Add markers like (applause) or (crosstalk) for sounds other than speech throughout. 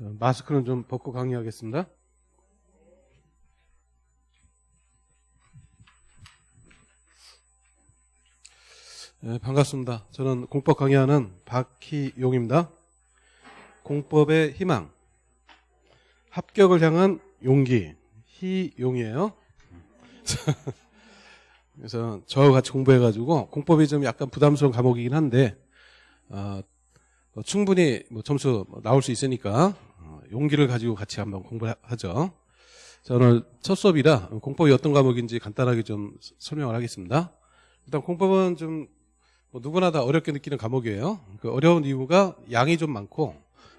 자, 마스크는 좀 벗고 강의하겠습니다. 네, 반갑습니다. 저는 공법 강의하는 박희용입니다. 공법의 희망, 합격을 향한 용기, 희용이에요. (laughs) 그래서 저와 같이 공부해가지고 공법이 좀 약간 부담스러운 과목이긴 한데 어, 뭐 충분히 뭐 점수 나올 수 있으니까 어, 용기를 가지고 같이 한번 공부하죠. 자, 오늘 첫 수업이라 공법이 어떤 과목인지 간단하게 좀 설명을 하겠습니다. 일단 공법은 좀 뭐 누구나 다 어렵게 느끼는 과목이에요. 그 어려운 이유가 양이 좀 많고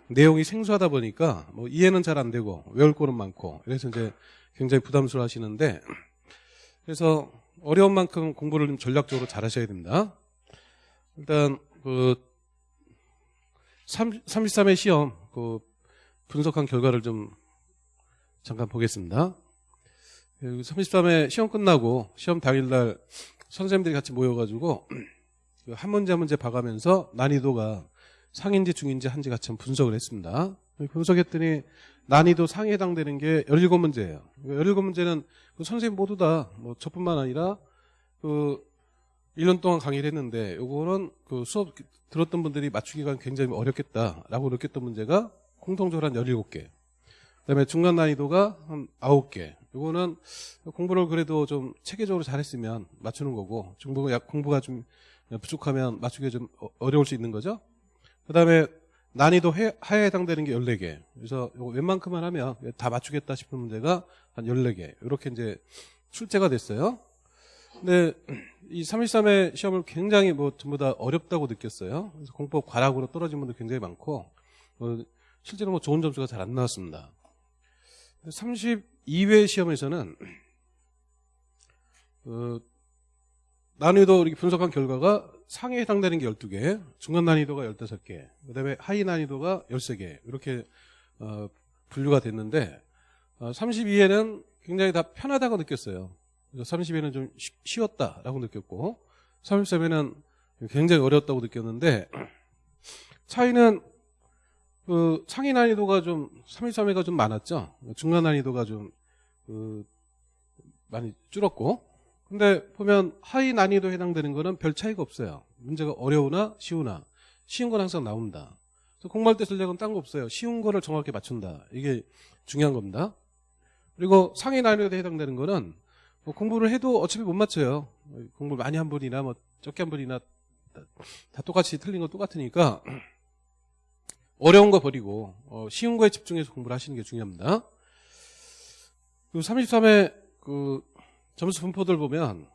내용이 생소하다 보니까 뭐 이해는 잘 안 되고 외울 거는 많고 그래서 이제 굉장히 부담스러워 하시는데 그래서 어려운 만큼 공부를 좀 전략적으로 잘 하셔야 됩니다. 일단 그 33회 시험 그 분석한 결과를 좀 잠깐 보겠습니다. 33회 시험 끝나고 시험 당일날 선생님들이 같이 모여가지고 그한 문제 한 문제 봐가면서 난이도가 상인지 중인지 한지 같이 분석을 했습니다. 분석했더니 난이도 상에 해당되는 게 17문제예요. 17문제는 그 선생님 모두 다 뭐 저뿐만 아니라 그 1년 동안 강의를 했는데 요거는 그 수업 들었던 분들이 맞추기가 굉장히 어렵겠다라고 느꼈던 문제가 공통적으로 한 17개. 그다음에 중간 난이도가 한 9개. 요거는 공부를 그래도 좀 체계적으로 잘했으면 맞추는 거고 중부가 공부가 좀 부족하면 맞추기가 좀 어, 어려울 수 있는 거죠. 그 다음에 난이도 하에 해당되는 게 14개. 그래서 웬만큼만 하면 다 맞추겠다 싶은 문제가 한 14개. 이렇게 이제 출제가 됐어요. 근데 이 313의 시험을 굉장히 뭐 전부 다 어렵다고 느꼈어요. 그래서 공법 과락으로 떨어진 분들 굉장히 많고, 어, 실제로 뭐 좋은 점수가 잘 안 나왔습니다. 32회 시험에서는, 어, 난이도 이렇게 분석한 결과가 상에 해당되는 게 12개, 중간 난이도가 15개, 그 다음에 하위 난이도가 13개, 이렇게, 어, 분류가 됐는데, 어, 32회는 굉장히 다 편하다고 느꼈어요. 30회는 좀 쉬웠다라고 느꼈고, 33회는 굉장히 어려웠다고 느꼈는데, 차이는, 그, 상위 난이도가 좀, 33회가 좀 많았죠. 중간 난이도가 좀, 그, 많이 줄었고, 근데 보면 하위 난이도에 해당되는 거는 별 차이가 없어요. 문제가 어려우나 쉬우나 쉬운 건 항상 나옵니다. 공부할 때 전략은 딴 거 없어요. 쉬운 거를 정확히 맞춘다. 이게 중요한 겁니다. 그리고 상위 난이도에 해당되는 거는 뭐 공부를 해도 어차피 못 맞춰요. 공부를 많이 한 분이나 뭐 적게 한 분이나 다 똑같이 틀린 건 똑같으니까 어려운 거 버리고 어 쉬운 거에 집중해서 공부를 하시는 게 중요합니다. 그 33회 그 점수 분포들 보면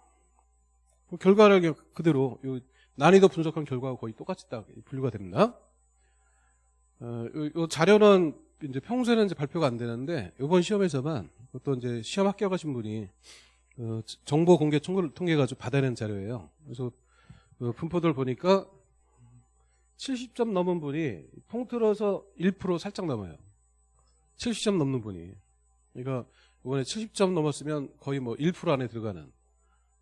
그 결과를 그대로 난이도 분석한 결과가 거의 똑같이 딱 분류가 됩니다. 어, 이 자료는 이제 평소에는 이제 발표가 안 되는데 이번 시험에서만 또 이제 시험 합격하신 분이 어, 정보 공개 통계를 통해 가지고 받아낸 자료예요. 그래서 그 분포들 보니까 70점 넘은 분이 통틀어서 1% 살짝 넘어요. 70점 넘는 분이. 그러니까 이번에 70점 넘었으면 거의 뭐 1% 안에 들어가는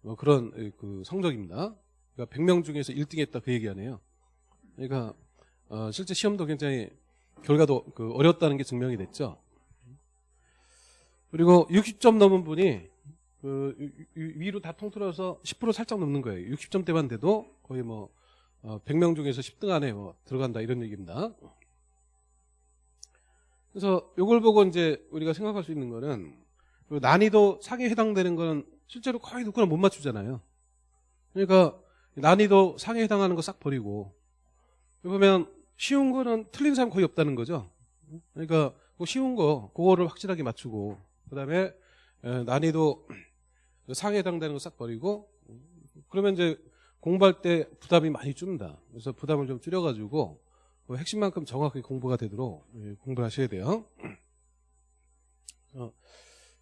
뭐 그런 그 성적입니다. 그러니까 100명 중에서 1등 했다 그 얘기 아니에요. 그러니까 어 실제 시험도 굉장히 결과도 그 어렵다는 게 증명이 됐죠. 그리고 60점 넘은 분이 그 위로 다 통틀어서 10% 살짝 넘는 거예요. 60점대만 돼도 거의 뭐 100명 어, 중에서 10등 안에 뭐 들어간다 이런 얘기입니다. 그래서 이걸 보고 이제 우리가 생각할 수 있는 거는 그 난이도 상에 해당되는 거는 실제로 거의 누구나 못 맞추잖아요. 그러니까 난이도 상에 해당하는 거 싹 버리고 보면 쉬운 거는 틀린 사람 거의 없다는 거죠. 그러니까 그 쉬운 거 그거를 확실하게 맞추고 그다음에 난이도 상에 해당되는 거 싹 버리고 그러면 이제 공부할 때 부담이 많이 줄는다. 그래서 부담을 좀 줄여가지고 그 핵심만큼 정확하게 공부가 되도록 예, 공부를 하셔야 돼요. 어,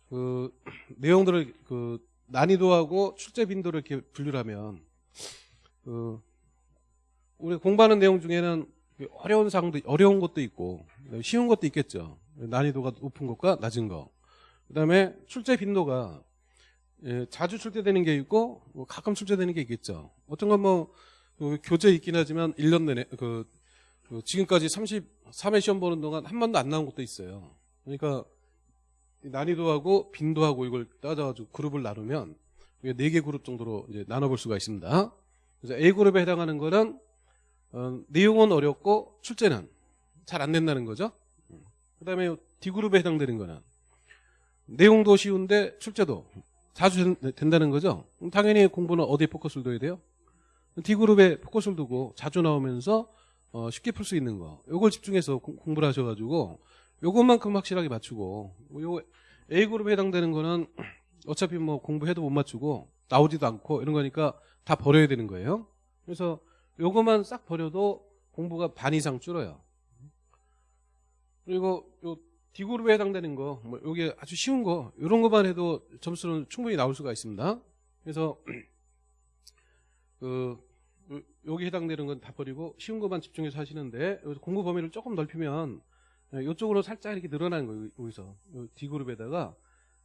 그 내용들을 그 난이도하고 출제 빈도를 이렇게 분류를 하면 그 우리 공부하는 내용 중에는 어려운 사항도 어려운 것도 있고 쉬운 것도 있겠죠. 난이도가 높은 것과 낮은 거. 그다음에 출제 빈도가 예, 자주 출제되는 게 있고 뭐 가끔 출제되는 게 있겠죠. 어떤 건뭐 그 교재 있긴 하지만 1년 내내 그 그 지금까지 33회 시험 보는 동안 한 번도 안 나온 것도 있어요. 그러니까 이 난이도하고 빈도하고 이걸 따져가지고 그룹을 나누면 이게 4개 그룹 정도로 이제 나눠볼 수가 있습니다. 그래서 A 그룹에 해당하는 거는 어, 내용은 어렵고 출제는 잘 안 된다는 거죠. 그 다음에 D 그룹에 해당되는 거는 내용도 쉬운데 출제도 자주 된- 된다는 거죠. 당연히 공부는 어디에 포커스를 둬야 돼요? D 그룹에 포커스를 두고 자주 나오면서 어, 쉽게 풀 수 있는 거. 요걸 집중해서 공- 공부를 하셔가지고 요것만큼 확실하게 맞추고 요 A 그룹에 해당되는 거는 어차피 뭐 공부해도 못 맞추고 나오지도 않고 이런 거니까 다 버려야 되는 거예요. 그래서 요것만 싹 버려도 공부가 반 이상 줄어요. 그리고 요 D 그룹에 해당되는 거, 뭐 요게 아주 쉬운 거, 이런 것만 해도 점수는 충분히 나올 수가 있습니다. 그래서 (clears throat) 그 요- 여기 해당되는 건 다 버리고 쉬운 것만 집중해서 하시는데 공부 범위를 조금 넓히면 이쪽으로 살짝 이렇게 늘어나는 거예요. 여기서 요 D 그룹에다가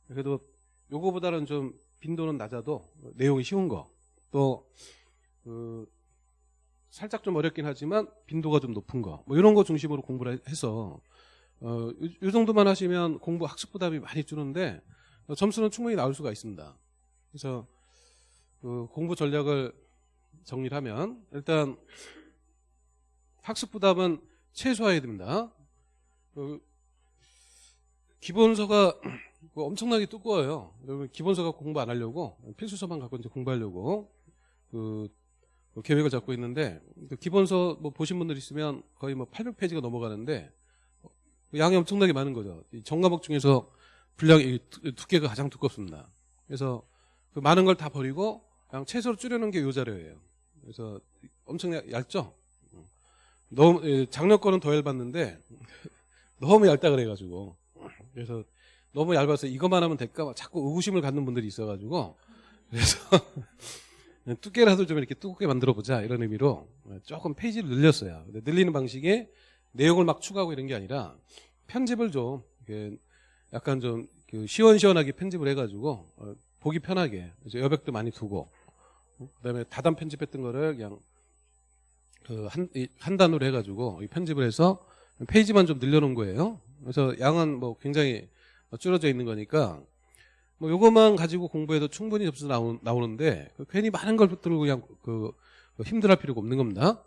그래도 요거보다는 좀 빈도는 낮아도 내용이 쉬운 거또 그 살짝 좀 어렵긴 하지만 빈도가 좀 높은 거 뭐 이런 거 중심으로 공부를 해서 어, 이, 이 정도만 하시면 공부 학습 부담이 많이 줄는데 어, 점수는 충분히 나올 수가 있습니다. 그래서 그 공부 전략을 정리를 하면 일단 학습 부담은 최소화해야 됩니다. 그 기본서가 (clears throat) 그 엄청나게 두꺼워요. 여러분 기본서가 공부 안 하려고 필수서만 갖고 이제 공부하려고 그, 그 계획을 잡고 있는데 그 기본서 뭐 보신 분들 있으면 거의 뭐 800페이지가 넘어가는데 양이 엄청나게 많은 거죠. 이 정과목 중에서 분량이 두- 두께가 가장 두껍습니다. 그래서 그 많은 걸 다 버리고 그냥 최소로 줄여놓은 게 요 자료예요. 그래서 엄청 얇- 얇죠? 너무 예, 작년 거는 더 얇았는데 (laughs) 너무 얇다 그래가지고 그래서 너무 얇아서 이것만 하면 될까 봐 자꾸 의구심을 갖는 분들이 있어가지고 그래서 (laughs) 두께라도 좀 이렇게 두껍게 만들어 보자 이런 의미로 조금 페이지를 늘렸어요. 늘리는 방식이 내용을 막 추가하고 이런 게 아니라 편집을 좀 약간 좀그 시원시원하게 편집을 해가지고 어, 보기 편하게 여백도 많이 두고 어, 그다음에 다단 편집했던 거를 그냥 그한 한 단으로 해가지고 이 편집을 해서 페이지만 좀 늘려놓은 거예요. 그래서 양은 뭐 굉장히 줄어져 있는 거니까 뭐 요것만 가지고 공부해도 충분히 점수 나오, 나오는데 그 괜히 많은 걸 들고 그냥 그, 그 힘들할 필요가 없는 겁니다.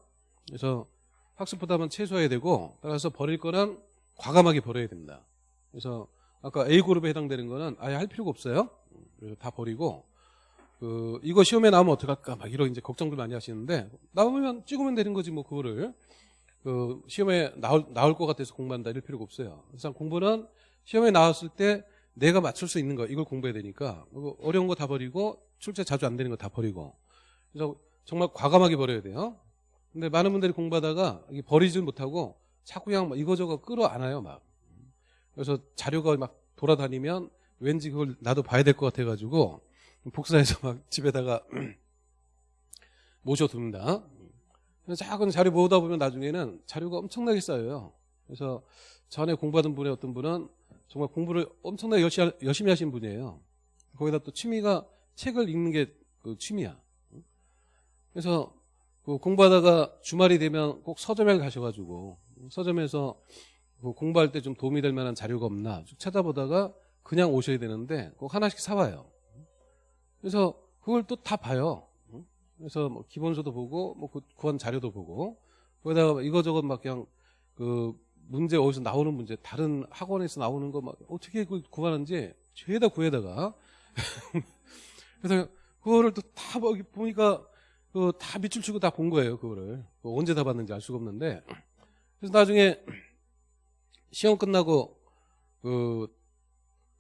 그래서 학습 부담은 최소화해야 되고 따라서 버릴 거는 과감하게 버려야 됩니다. 그래서 아까 A 그룹에 해당되는 거는 아예 할 필요가 없어요. 그래서 다 버리고 그 이거 시험에 나오면 어떡할까 막 이런 이제 걱정들 많이 하시는데 나오면 찍으면 되는 거지 뭐 그거를 그 시험에 나올 나올 것 같아서 공부한다 이럴 필요가 없어요. 그래서 공부는 시험에 나왔을 때 내가 맞출 수 있는 거 이걸 공부해야 되니까 어려운 거 다 버리고 출제 자주 안 되는 거 다 버리고 그래서 정말 과감하게 버려야 돼요. 근데 많은 분들이 공부하다가 버리질 못하고 자꾸 그냥 막 이거저거 끌어안아요 막. 그래서 자료가 막 돌아다니면 왠지 그걸 나도 봐야 될 것 같아가지고 복사해서 막 집에다가 (clears throat) 모셔둡니다. 작은 자료 모으다 보면 나중에는 자료가 엄청나게 쌓여요. 그래서 전에 공부하던 분의 어떤 분은 정말 공부를 엄청나게 열심히 하신 분이에요. 거기다 또 취미가 책을 읽는 게 그 취미야. 그래서 그 공부하다가 주말이 되면 꼭 서점에 가셔가지고 서점에서 그 공부할 때 좀 도움이 될 만한 자료가 없나 쭉 찾아보다가 그냥 오셔야 되는데 꼭 하나씩 사와요. 그래서 그걸 또 다 봐요. 그래서 뭐 기본서도 보고 뭐 그- 구한 자료도 보고 거기다가 이거저거 막 그냥 그 문제 어디서 나오는 문제 다른 학원에서 나오는 거 막 어떻게 그걸 구하는지 죄다 구해다가 (laughs) 그래서 그거를 또 다 보니까 그 다 밑줄 치고 다 본 거예요 그거를 그 언제 다 봤는지 알 수가 없는데 그래서 나중에 시험 끝나고 그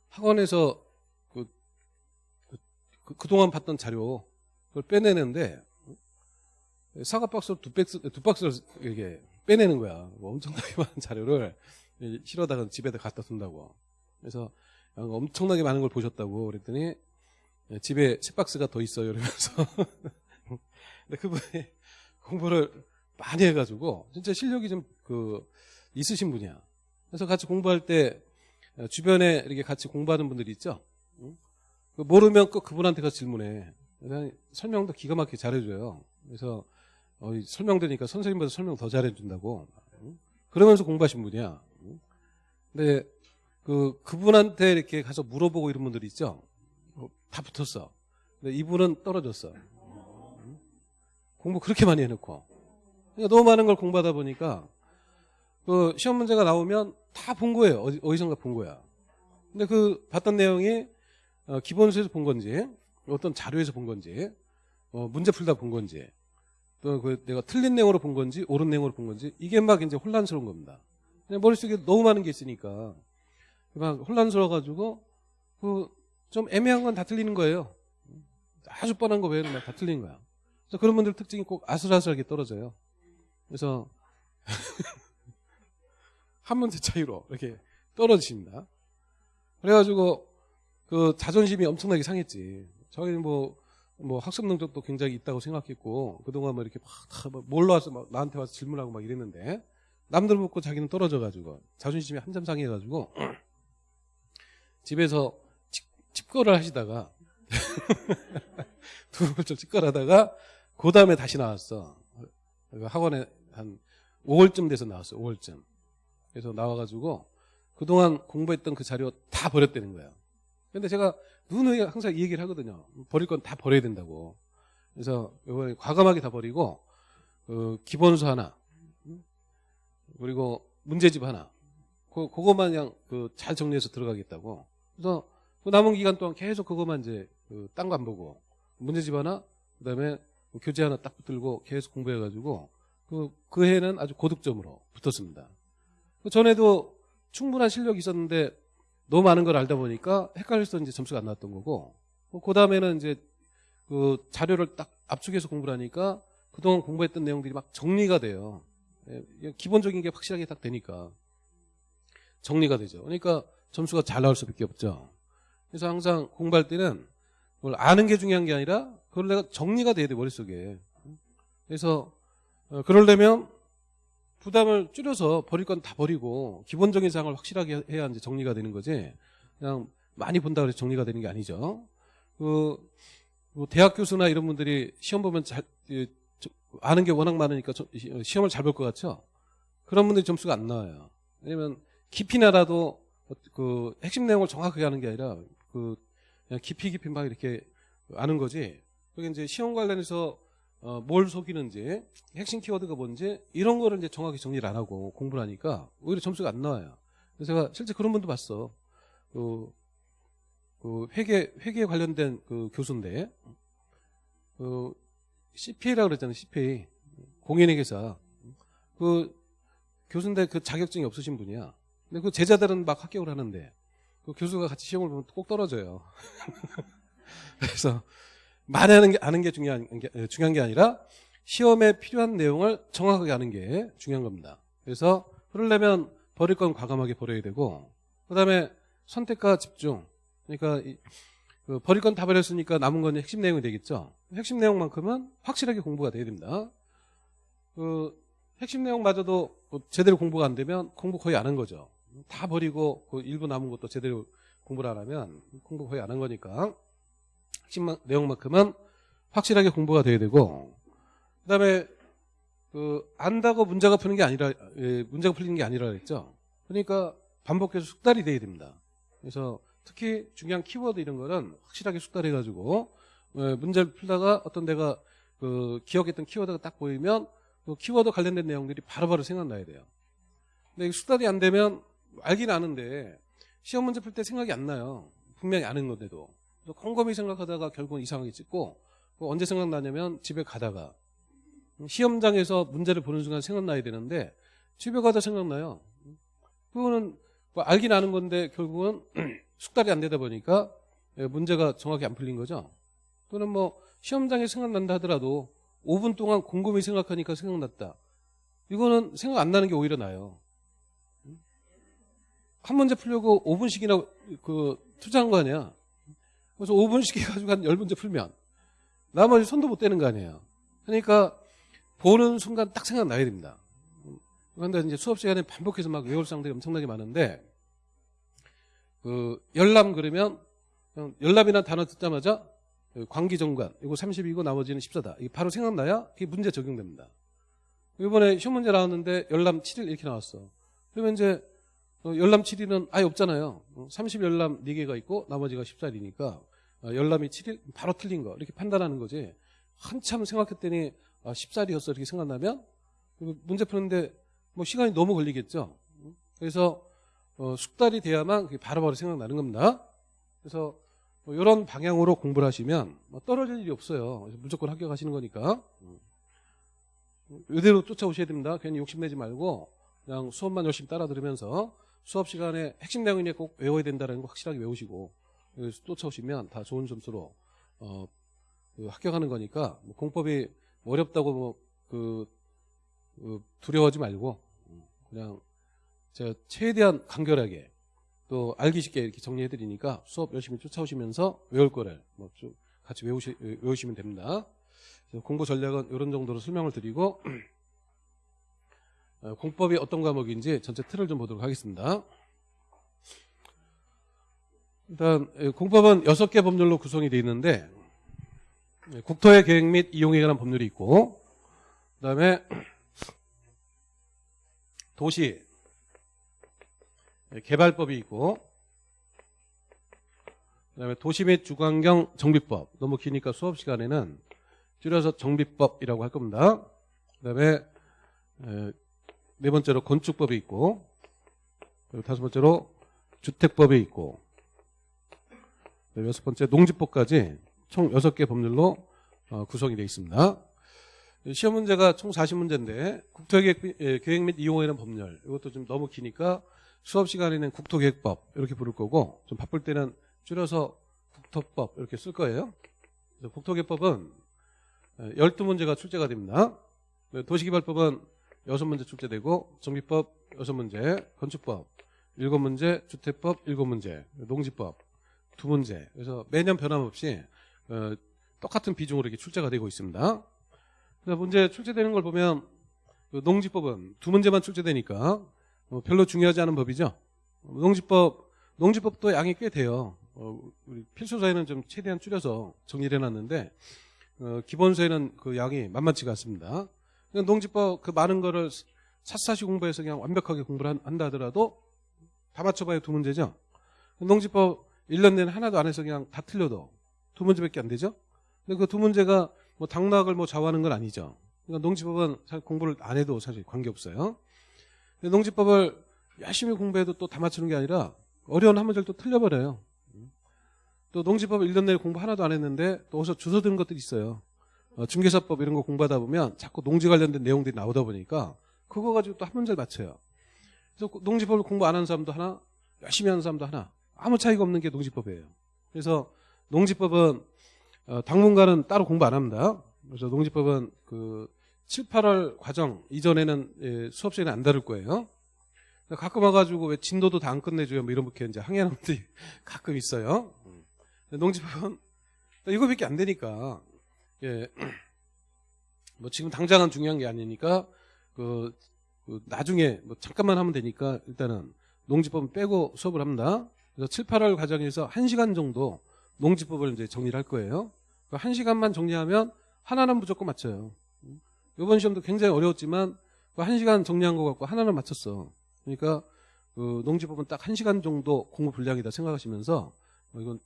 학원에서 그, 그, 그 그동안 봤던 자료 그걸 빼내는데 사과 박스를 두 박스 두 박스를 이게 빼내는 거야. 뭐 엄청나게 (laughs) 많은 자료를 실어다가 집에다 갖다 둔다고. 그래서 엄청나게 많은 걸 보셨다고 그랬더니 집에 세 박스가 더 있어요. 이러면서 (laughs) 근데 그분이 (laughs) 공부를 많이 해가지고 진짜 실력이 좀 그 있으신 분이야. 그래서 같이 공부할 때 주변에 이렇게 같이 공부하는 분들이 있죠. 응? 그 모르면 꼭 그분한테 가서 질문해. 설명도 기가 막히게 잘해줘요. 그래서 어, 설명되니까 선생님보다 설명 더 잘해준다고 그러면서 공부하신 분이야. 근데 그 그분한테 이렇게 가서 물어보고 이런 분들이 있죠. 어, 다 붙었어. 근데 이분은 떨어졌어. 공부 그렇게 많이 해놓고 그러니까 너무 많은 걸 공부하다 보니까 그 시험 문제가 나오면 다 본 거예요. 어디, 어디선가 본 거야. 근데 그 봤던 내용이 어, 기본서에서 본 건지 어떤 자료에서 본 건지 어, 문제 풀다 본 건지 또 그 내가 틀린 내용으로 본 건지 옳은 내용으로 본 건지 이게 막 이제 혼란스러운 겁니다. 머릿속에 너무 많은 게 있으니까 막 혼란스러워가지고 그 좀 애매한 건 다 틀리는 거예요. 아주 뻔한 거 외에는 다 틀린 거야. 그래서 그런 분들 특징이 꼭 아슬아슬하게 떨어져요. 그래서 (laughs) 한 문제 차이로 이렇게 떨어지십니다. 그래가지고 그 자존심이 엄청나게 상했지. 저희는 뭐, 뭐 학습 능력도 굉장히 있다고 생각했고 그동안 뭐 이렇게 막 몰러 와서 막 나한테 와서 질문하고 막 이랬는데 남들 먹고 자기는 떨어져가지고 자존심이 한참 상해가지고 (clears throat) 집에서 집, 집거를 하시다가 (laughs) 두 번째 집거하다가 그 다음에 다시 나왔어. 그 학원에 한 5월쯤 돼서 나왔어. 5월쯤. 그래서 나와가지고 그동안 공부했던 그 자료 다 버렸다는 거야. 근데 제가 누누이 항상 이 얘기를 하거든요. 버릴 건 다 버려야 된다고. 그래서 이번에 과감하게 다 버리고 그 기본수 하나 그리고 문제집 하나 그 그것만 그냥 그 잘 정리해서 들어가겠다고. 그래서 그 남은 기간 동안 계속 그것만 이제 그 딴 거 안 보고 문제집 하나 그다음에 교재 하나 딱 붙들고 계속 공부해가지고 그, 그 해는 아주 고득점으로 붙었습니다. 그 전에도 충분한 실력이 있었는데 너무 많은 걸 알다 보니까 헷갈려서 이제 점수가 안 나왔던 거고 그 다음에는 이제 그 자료를 딱 압축해서 공부를 하니까 그동안 공부했던 내용들이 막 정리가 돼요. 예, 기본적인 게 확실하게 딱 되니까 정리가 되죠. 그러니까 점수가 잘 나올 수밖에 없죠. 그래서 항상 공부할 때는 그걸 아는 게 중요한 게 아니라 그걸 내가 정리가 돼야 돼 머릿속에. 그래서 어, 그러려면 부담을 줄여서 버릴 건 다 버리고 기본적인 사항을 확실하게 해야 이제 정리가 되는 거지. 그냥 많이 본다 고해서 정리가 되는 게 아니죠. 그, 뭐 대학 교수나 이런 분들이 시험 보면 잘 아는 게 워낙 많으니까 시험을 잘 볼 것 같죠. 그런 분들이 점수가 안 나와요. 왜냐면 깊이나 알아도 그 핵심 내용을 정확하게 하는 게 아니라 그 그냥 깊이 깊이 막 이렇게 아는 거지. 그게 이제 시험 관련해서 어, 뭘 속이는지 핵심 키워드가 뭔지 이런 거를 이제 정확히 정리를 안 하고 공부를 하니까 오히려 점수가 안 나와요. 그래서 제가 실제 그런 분도 봤어. 그, 그 회계 회계에 관련된 그 교수인데 그 CPA라고 그랬잖아요. CPA 공인회계사 그 교수인데 그 자격증이 없으신 분이야. 근데 그 제자들은 막 합격을 하는데 그 교수가 같이 시험을 보면 꼭 떨어져요. (laughs) 그래서 많이 하는 게, 아는 게 중요한, 게 중요한 게 아니라 시험에 필요한 내용을 정확하게 아는 게 중요한 겁니다. 그래서 그러려면 버릴 건 과감하게 버려야 되고 그 다음에 선택과 집중 그러니까 이, 그 버릴 건 다 버렸으니까 남은 건 핵심 내용이 되겠죠. 핵심 내용만큼은 확실하게 공부가 돼야 됩니다. 그 핵심 내용마저도 뭐 제대로 공부가 안 되면 공부 거의 안 한 거죠. 다 버리고 그 일부 남은 것도 제대로 공부를 안 하면 공부 거의 안 한 거니까 핵심 내용만큼은 확실하게 공부가 돼야 되고 그다음에 그 안다고 문제가 푸는 게 아니라 예, 문제가 풀리는 게 아니라 그랬죠. 그러니까 반복해서 숙달이 돼야 됩니다. 그래서 특히 중요한 키워드 이런 거는 확실하게 숙달해 가지고 예, 문제를 풀다가 어떤 내가 그 기억했던 키워드가 딱 보이면 그 키워드 관련된 내용들이 바로바로 생각나야 돼요. 근데 숙달이 안 되면 알긴 아는데 시험 문제 풀 때 생각이 안 나요. 분명히 아는 건데도. 컴컴히 생각하다가 결국은 이상하게 찍고 언제 생각나냐면 집에 가다가 시험장에서 문제를 보는 순간 생각나야 되는데 집에 가다 생각나요. 그거는 뭐 알긴 아는 건데 결국은 (clears throat) 숙달이 안 되다 보니까 문제가 정확히 안 풀린 거죠. 또는 뭐 시험장에 생각난다 하더라도 5분 동안 곰곰이 생각하니까 생각났다. 이거는 생각 안 나는 게 오히려 나요. 한 문제 풀려고 5분씩이나 그 투자한 거 아니야. 그래서 5분씩 해가지고 한 10문제 풀면 나머지 손도 못 대는 거 아니에요. 그러니까 보는 순간 딱 생각나야 됩니다. 그런데 이제 수업 시간에 반복해서 막 외울 사람들이 엄청나게 많은데 그 열람 그러면 열람이라는 단어 듣자마자 그 광기정관 이거 30이고 나머지는 14다. 이게 바로 생각나야 이게 문제 적용됩니다. 이번에 시험 문제 나왔는데 열람 7일 이렇게 나왔어. 그러면 이제 어, 열람 7일은 아예 없잖아요. 30 열람 4개가 있고 나머지가 14일이니까 열람이 7일 바로 틀린 거 이렇게 판단하는 거지. 한참 생각했더니 아, 14일이었어 이렇게 생각나면 문제 푸는데 뭐 시간이 너무 걸리겠죠. 그래서 어, 숙달이 돼야만 바로 바로 생각나는 겁니다. 그래서 뭐 이런 방향으로 공부를 하시면 뭐 떨어질 일이 없어요. 무조건 합격하시는 거니까 이대로 쫓아오셔야 됩니다. 괜히 욕심내지 말고 그냥 수업만 열심히 따라 들으면서 수업 시간에 핵심 내용이 꼭 외워야 된다는 거 확실하게 외우시고 쫓아오시면 다 좋은 점수로 어, 그 합격하는 거니까 뭐 공법이 어렵다고 뭐 그 그 두려워하지 말고 그냥 제가 최대한 간결하게 또 알기 쉽게 이렇게 정리해 드리니까 수업 열심히 쫓아오시면서 외울 거를 뭐 좀 같이 외우시, 외우시면 됩니다. 공부 전략은 이런 정도로 설명을 드리고 (clears throat) 어, 공법이 어떤 과목인지 전체 틀을 좀 보도록 하겠습니다. 일단 예, 공법은 6개 법률로 구성이 되어 있는데 예, 국토의 계획 및 이용에 관한 법률이 있고 그다음에 도시 예, 개발법이 있고 그다음에 도시 및 주관경 정비법 너무 기니까 수업 시간에는 줄여서 정비법이라고 할 겁니다. 그다음에 네 번째로 건축법이 있고 그리고 다섯 번째로 주택법이 있고 여섯 번째 농지법까지 총 여섯 개 법률로 어, 구성이 되어 있습니다. 시험 문제가 총 40문제인데 국토계획 예, 및 이용에 대한 법률 이것도 좀 너무 기니까 수업 시간에는 국토계획법 이렇게 부를 거고 좀 바쁠 때는 줄여서 국토법 이렇게 쓸 거예요. 국토계획법은 12문제가 출제가 됩니다. 도시개발법은 6문제 출제되고 정비법 6문제, 건축법 7문제, 주택법 7문제, 농지법 2문제. 그래서 매년 변함없이 어, 똑같은 비중으로 이렇게 출제가 되고 있습니다. 그래서 문제 출제되는 걸 보면 그 농지법은 두 문제만 출제되니까 뭐 별로 중요하지 않은 법이죠. 농지법 농지법도 양이 꽤 돼요. 어, 우리 필수서에는 좀 최대한 줄여서 정리를 해놨는데 어, 기본서에는 그 양이 만만치가 않습니다. 농지법 그 많은 거를 샅샅이 공부해서 그냥 완벽하게 공부를 한 다 하더라도 다 맞춰봐야 두 문제죠. 농지법 1년 내내 하나도 안 해서 그냥 다 틀려도 두 문제밖에 안 되죠. 근데 그 두 문제가 뭐 당락을 뭐 좌우하는 건 아니죠. 그러니까 농지법은 사실 공부를 안 해도 사실 관계없어요. 농지법을 열심히 공부해도 또 다 맞추는 게 아니라 어려운 한 문제를 또 틀려버려요. 또 농지법 1년 내내 공부 하나도 안 했는데 또 어디서 주워 드는 것들이 있어요. 어, 중개사법 이런 거 공부하다 보면 자꾸 농지 관련된 내용들이 나오다 보니까 그거 가지고 또 한 문제를 맞춰요. 그래서 농지법을 공부 안 하는 사람도 하나, 열심히 하는 사람도 하나, 아무 차이가 없는 게 농지법이에요. 그래서 농지법은 어, 당분간은 따로 공부 안 합니다. 그래서 농지법은 그 7, 8월 과정 이전에는 예, 수업 시간에 안 다룰 거예요. 가끔 와가지고 왜 진도도 다 안 끝내줘요? 뭐 이런 게 이제 항해하는 분들이 (laughs) 가끔 있어요. 농지법은 이거밖에 안 되니까 예. (clears throat) 뭐 지금 당장은 중요한 게 아니니까 그, 그 나중에 뭐 잠깐만 하면 되니까 일단은 농지법 빼고 수업을 합니다. 그래서 7, 8월 과정에서 1시간 정도 농지법을 이제 정리를 할 거예요. 그 1시간만 정리하면 하나는 무조건 맞춰요. 이번 시험도 굉장히 어려웠지만 그 1시간 정리한 거 갖고 하나는 맞췄어. 그러니까 그 농지법은 딱 1시간 정도 공부 분량이다 생각하시면서 어, 이건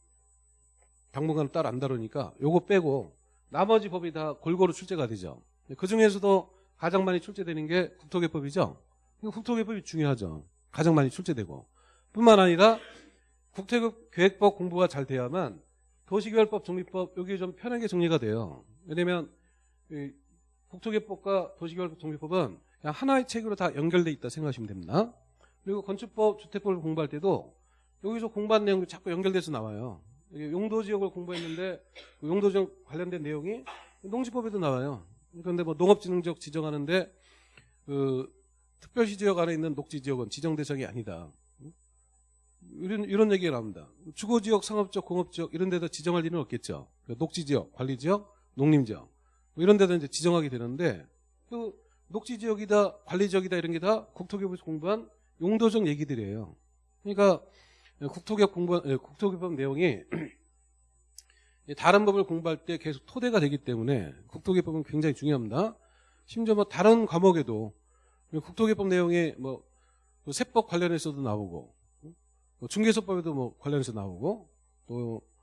당분간 따로 안 다루니까 요거 빼고 나머지 법이 다 골고루 출제가 되죠. 그 중에서도 가장 많이 출제되는 게 국토개법이죠. 국토개법이 중요하죠. 가장 많이 출제되고 뿐만 아니라 국토계획법 공부가 잘 돼야만 도시개발법, 정비법 여기 좀 편하게 정리가 돼요. 왜냐면 국토개법과 도시개발법, 정비법은 그냥 하나의 책으로 다 연결돼 있다 생각하시면 됩니다. 그리고 건축법, 주택법을 공부할 때도 여기서 공부한 내용이 자꾸 연결돼서 나와요. 용도 지역을 공부했는데 그 용도 지역 관련된 내용이 농지법에도 나와요. 그런데 뭐 농업진흥지역 지정하는데 그 특별시 지역 안에 있는 녹지 지역은 지정 대상이 아니다. 이런 이런 얘기가 나옵니다. 주거 지역, 상업지역, 공업지역 이런 데다 지정할 일은 없겠죠. 그러니까 녹지 지역, 관리 지역, 농림 지역 뭐 이런 데다 이제 지정하게 되는데 그 녹지 지역이다, 관리 지역이다 이런 게 다 국토교부에서 공부한 용도적 얘기들이에요. 그러니까 국토개혁 공부, 예, 국토개법 내용이 (clears throat) 다른 법을 공부할 때 계속 토대가 되기 때문에 국토개법은 굉장히 중요합니다. 심지어 뭐 다른 과목에도 국토개법 내용이 뭐그 세법 관련해서도 나오고 뭐 중개소법에도 뭐 관련해서 나오고 또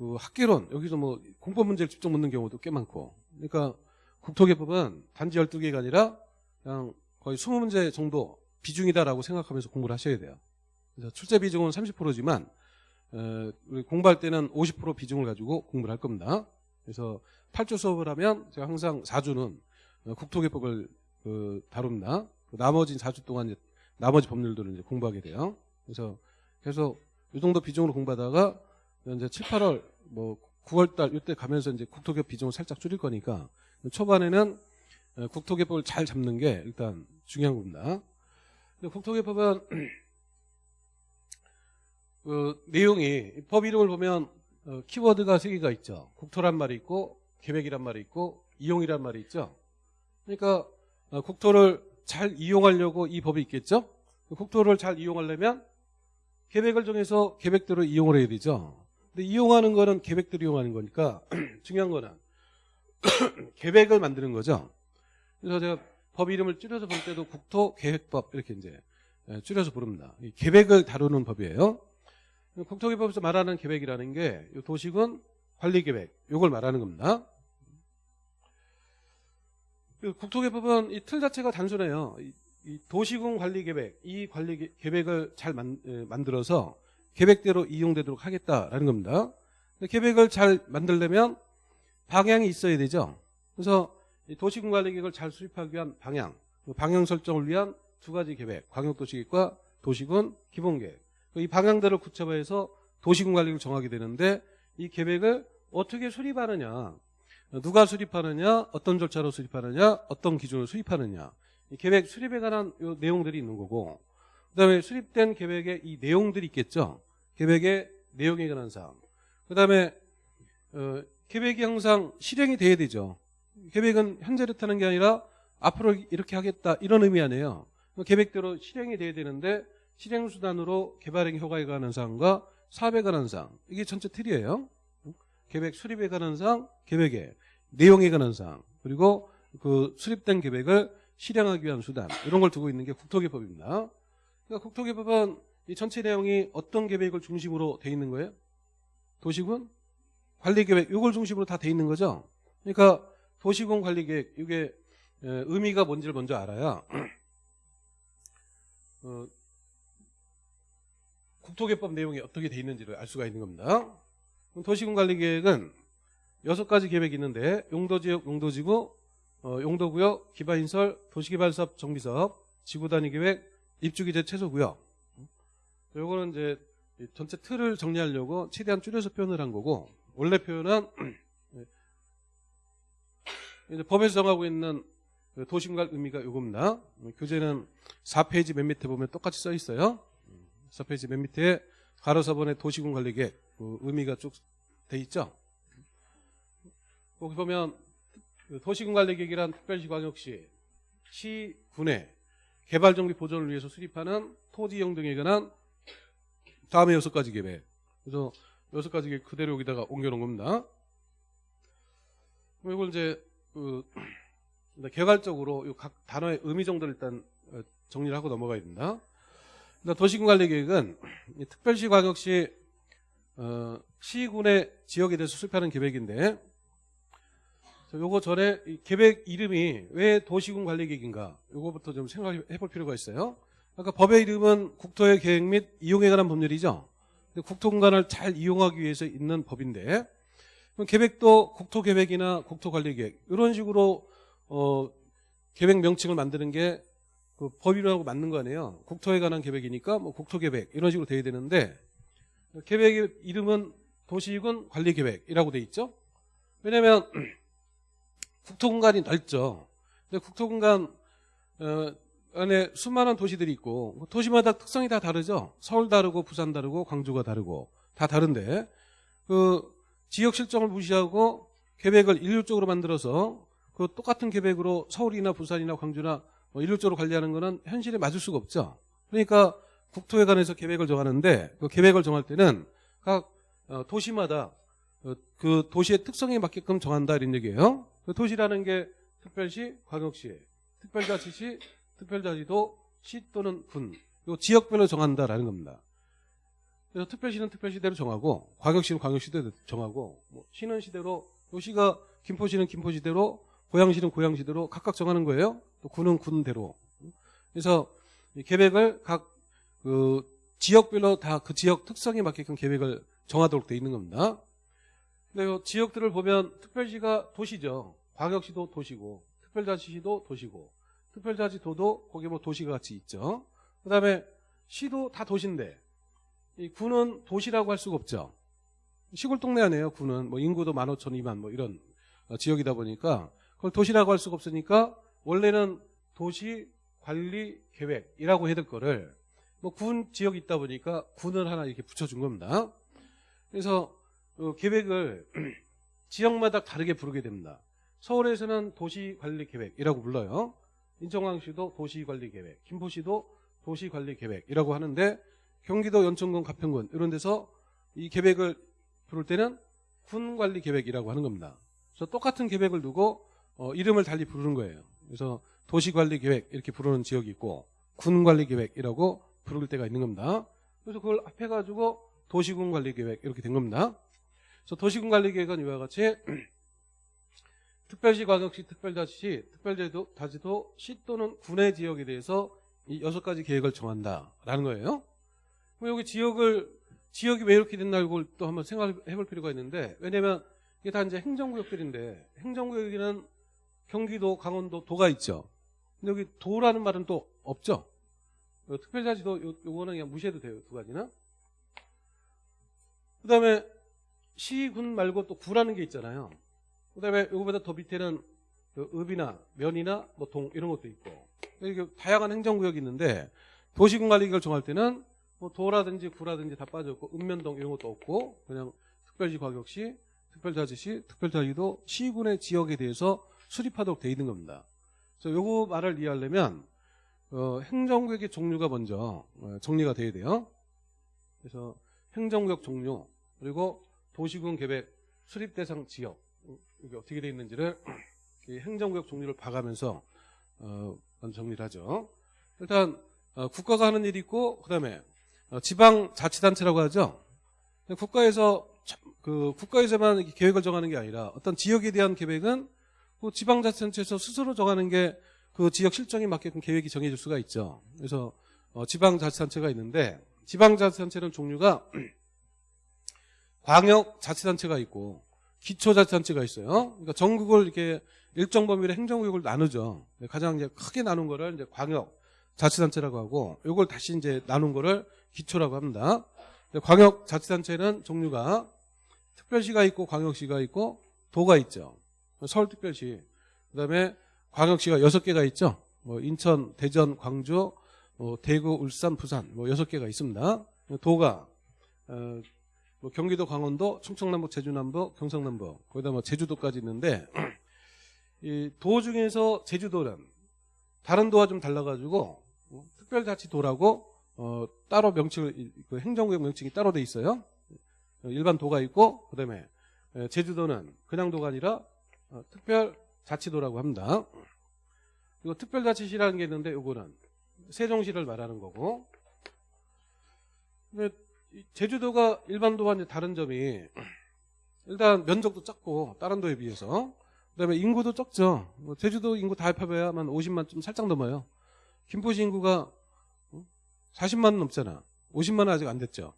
그 학계론 여기서 뭐 공법 문제를 직접 묻는 경우도 꽤 많고 그러니까 국토개법은 단지 12개가 아니라 그냥 거의 20문제 정도 비중이다라고 생각하면서 공부를 하셔야 돼요. 그래서 출제 비중은 30%지만 에, 우리 공부할 때는 50% 비중을 가지고 공부를 할 겁니다. 그래서 8주 수업을 하면 제가 항상 4주는 국토개법을 그 다룹니다. 그 나머지 4주 동안 나머지 법률들을 공부하게 돼요. 그래서 계속 이 정도 비중으로 공부하다가 이제 7, 8월 뭐 9월 달 이때 가면서 이제 국토개법 비중을 살짝 줄일 거니까 초반에는 어, 국토개법을 잘 잡는 게 일단 중요한 겁니다. 국토개법은 (clears throat) 그 내용이 법 이름을 보면 어, 키워드가 세 개가 있죠. 국토란 말이 있고 계획이란 말이 있고 이용이란 말이 있죠. 그러니까 어, 국토를 잘 이용하려고 이 법이 있겠죠? 국토를 잘 이용하려면 계획을 정해서 계획대로 이용을 해야 되죠. 근데 이용하는 거는 계획대로 이용하는 거니까 (clears throat) 중요한 거는 (clears throat) 계획을 만드는 거죠. 그래서 제가 법 이름을 줄여서 볼 때도 국토계획법 이렇게 이제 예, 줄여서 부릅니다. 계획을 다루는 법이에요. 국토계획법에서 말하는 계획이라는 게 도시군 관리계획 이걸 말하는 겁니다. 그 국토개법은 이 틀 자체가 단순해요. 이 도시군 관리 계획, 이 관리 계획을 잘 만, 들어서 계획대로 이용되도록 하겠다라는 겁니다. 계획을 잘 만들려면 방향이 있어야 되죠. 그래서 도시군 관리 계획을 잘 수립하기 위한 방향, 방향 설정을 위한 두 가지 계획, 광역도시계획과 도시군 기본계획. 이 방향들을 구체화해서 도시군 관리를 정하게 되는데 이 계획을 어떻게 수립하느냐 누가 수립하느냐, 어떤 절차로 수립하느냐, 어떤 기준으로 수립하느냐. 계획 수립에 관한 내용들이 있는 거고 그다음에 수립된 계획에 이 내용들이 있겠죠. 계획의 내용에 관한 사항. 그다음에 어, 계획이 항상 실행이 돼야 되죠. 계획은 현재를 타는 게 아니라 앞으로 이렇게 하겠다 이런 의미 아니에요. 계획대로 실행이 돼야 되는데 실행 수단으로 개발행 효과에 관한 사항과 사업에 관한 사항 이게 전체 틀이에요. 계획 수립에 관한 사항, 계획에 내용에 관한 사항, 그리고 그 수립된 계획을 실행하기 위한 수단 이런 걸 두고 있는 게 국토개법입니다. 그러니까 국토개법은 이 전체 내용이 어떤 계획을 중심으로 돼 있는 거예요? 도시군 관리계획 이걸 중심으로 다 돼 있는 거죠. 그러니까 도시군 관리계획 이게 의미가 뭔지를 먼저 알아야 (clears throat) 어, 국토개법 내용이 어떻게 돼 있는지를 알 수가 있는 겁니다. 도시군 관리계획은 여섯 가지 계획이 있는데 용도지역, 용도지구, 어, 용도구역, 기반인설, 도시개발사업, 정비사업, 지구단위계획, 입주기재 최소구역. 요거는 이제 전체 틀을 정리하려고 최대한 줄여서 표현을 한 거고 원래 표현은 (clears throat) 이제 법에서 정하고 있는 도시군관 의미가 요겁니다. 교재는 4페이지 맨 밑에 보면 똑같이 써 있어요. 4페이지 맨 밑에 가로사번의 도시군 관리계획 그 의미가 쭉 돼 있죠. 거기 보면 그 도시군관리계획이란 특별시광역시 시 군의 개발정비 보존을 위해서 수립하는 토지 이용 등에 관한 다음에 여섯 가지 계획. 그래서 여섯 가지 계획 그대로 여기다가 옮겨놓은 겁니다. 이걸 이제 그 개괄적으로 각 단어의 의미 정도를 일단 어, 정리를 하고 넘어가야 됩니다. 도시군관리계획은 특별시 광역시 어, 시군의 지역에 대해서 수립하는 계획인데 요거 전에 계획 이름이 왜 도시군 관리 계획인가 요거부터 좀 생각해 볼 필요가 있어요. 아까 법의 이름은 국토의 계획 및 이용에 관한 법률이죠. 국토 공간을 잘 이용하기 위해서 있는 법인데 계획도 국토계획이나 국토관리계획 이런 식으로 어, 계획 명칭을 만드는 게 그 법이라고 맞는 거 아니에요. 국토에 관한 계획이니까 뭐 국토계획 이런 식으로 돼야 되는데 계획의 이름은 도시군 관리계획이라고 돼 있죠. 왜냐하면 국토 공간이 넓죠. 근데 국토 공간 어, 안에 수많은 도시들이 있고 뭐 도시마다 특성이 다 다르죠. 서울 다르고 부산 다르고 광주가 다르고 다 다른데 그 지역 실정을 무시하고 계획을 일률적으로 만들어서 그 똑같은 계획으로 서울이나 부산이나 광주나 뭐 일률적으로 관리하는 것은 현실에 맞을 수가 없죠. 그러니까 국토에 관해서 계획을 정하는데 그 계획을 정할 때는 각 어, 도시마다 어, 그 도시의 특성에 맞게끔 정한다 이런 얘기예요. 그 도시라는 게 특별시, 광역시, 특별자치시, 특별자치도, 시 또는 군, 요 지역별로 정한다라는 겁니다. 그래서 특별시는 특별시대로 정하고, 광역시는 광역시대로 정하고, 뭐 시는 시대로, 요 시가 김포시는 김포시대로, 고양시는 고양시대로 각각 정하는 거예요. 또 군은 군대로. 그래서 이 계획을 각 그 지역별로 다 그 지역 특성에 맞게끔 계획을 정하도록 돼 있는 겁니다. 근데 요 지역들을 보면 특별시가 도시죠. 광역시도 도시고, 특별자치시도 도시고, 특별자치도도 거기 뭐 도시가 같이 있죠. 그 다음에 시도 다 도시인데, 이 군은 도시라고 할 수가 없죠. 시골 동네 아니에요, 군은. 뭐 인구도 15,000, 2만 뭐 이런 어, 지역이다 보니까 그걸 도시라고 할 수가 없으니까 원래는 도시 관리 계획이라고 해야 될 거를 뭐 군 지역이 있다 보니까 군을 하나 이렇게 붙여준 겁니다. 그래서 어, 계획을 (clears throat) 지역마다 다르게 부르게 됩니다. 서울에서는 도시관리계획이라고 불러요. 인천광역시도 도시관리계획, 김포시도 도시관리계획이라고 하는데 경기도 연천군 가평군 이런 데서 이 계획을 부를 때는 군관리계획이라고 하는 겁니다. 그래서 똑같은 계획을 두고 어, 이름을 달리 부르는 거예요. 그래서 도시관리계획 이렇게 부르는 지역이 있고 군관리계획이라고 부를 때가 있는 겁니다. 그래서 그걸 합해가지고 도시군관리계획 이렇게 된 겁니다. 그래서 도시군관리계획은 이와 같이 (clears throat) 특별시, 광역시, 특별자치시, 특별제도, 자치도, 시 또는 군의 지역에 대해서 이 여섯 가지 계획을 정한다라는 거예요. 그럼 여기 지역을 지역이 왜 이렇게 됐나 이걸 또 한번 생각해 볼 필요가 있는데 왜냐면 이게 다 이제 행정구역들인데 행정구역에는 경기도, 강원도, 도가 있죠. 근데 여기 도라는 말은 또 없죠. 요 특별자치도 요, 요거는 그냥 무시해도 돼요. 두 가지는. 그 다음에 시, 군 말고 또 구라는 게 있잖아요. 그 다음에 요거보다 더 밑에는 그 읍이나 면이나 뭐 동 이런 것도 있고 이게 다양한 행정구역이 있는데 도시군 관리계획을 정할 때는 뭐 도라든지 구라든지 다 빠졌고 읍면동 이런 것도 없고 그냥 특별시 광역시 특별자치시 특별자치도 시군의 지역에 대해서 수립하도록 돼 있는 겁니다. 그래서 요거 말을 이해하려면 어, 행정구역의 종류가 먼저 어, 정리가 돼야 돼요. 그래서 행정구역 종류 그리고 도시군 계획 수립 대상 지역 어, 이게 어떻게 되어 있는지를 (clears throat) 이 행정구역 종류를 봐가면서 어, 정리를 하죠. 일단 어, 국가가 하는 일이 있고 그다음에 어, 지방자치단체라고 하죠. 국가에서 참- 그 국가에서만 계획을 정하는 게 아니라 어떤 지역에 대한 계획은 그 지방자치단체에서 스스로 정하는 게 그 지역 실정에 맞게끔 계획이 정해질 수가 있죠. 그래서 어, 지방자치단체가 있는데 지방자치단체는 종류가 (clears throat) 광역 자치단체가 있고 기초자치단체가 있어요. 그러니까 전국을 이렇게 일정 범위의 행정구역을 나누죠. 가장 이제 크게 나눈 거를 이제 광역 자치단체라고 하고 이걸 다시 이제 나눈 거를 기초라고 합니다. 광역 자치단체는 종류가 특별시가 있고 광역시가 있고 도가 있죠. 서울특별시 그다음에 광역시가 여섯 개가 있죠. 뭐 인천, 대전, 광주, 뭐 대구, 울산, 부산 뭐 여섯 개가 있습니다. 도가 어, 뭐 경기도, 강원도, 충청남북, 제주남북, 경상남북 거기다 뭐 제주도까지 있는데 (clears throat) 이 도 중에서 제주도는 다른 도와 좀 달라가지고 어, 특별자치도라고 어, 따로 명칭을 이- 그 행정구역 명칭이 따로 돼 있어요. 어, 일반 도가 있고 그다음에 에, 제주도는 그냥 도가 아니라 어, 특별자치도라고 합니다. 그리고 특별자치시라는 게 있는데 요거는 세종시를 말하는 거고. 근데 이 제주도가 일반 도와 이제 다른 점이 일단 면적도 작고 다른 도에 비해서 그다음에 인구도 적죠. 뭐 제주도 인구 다 합해봐야만 50만 좀 살짝 넘어요. 김포시 인구가 40만 넘잖아. 50만은 아직 안 됐죠.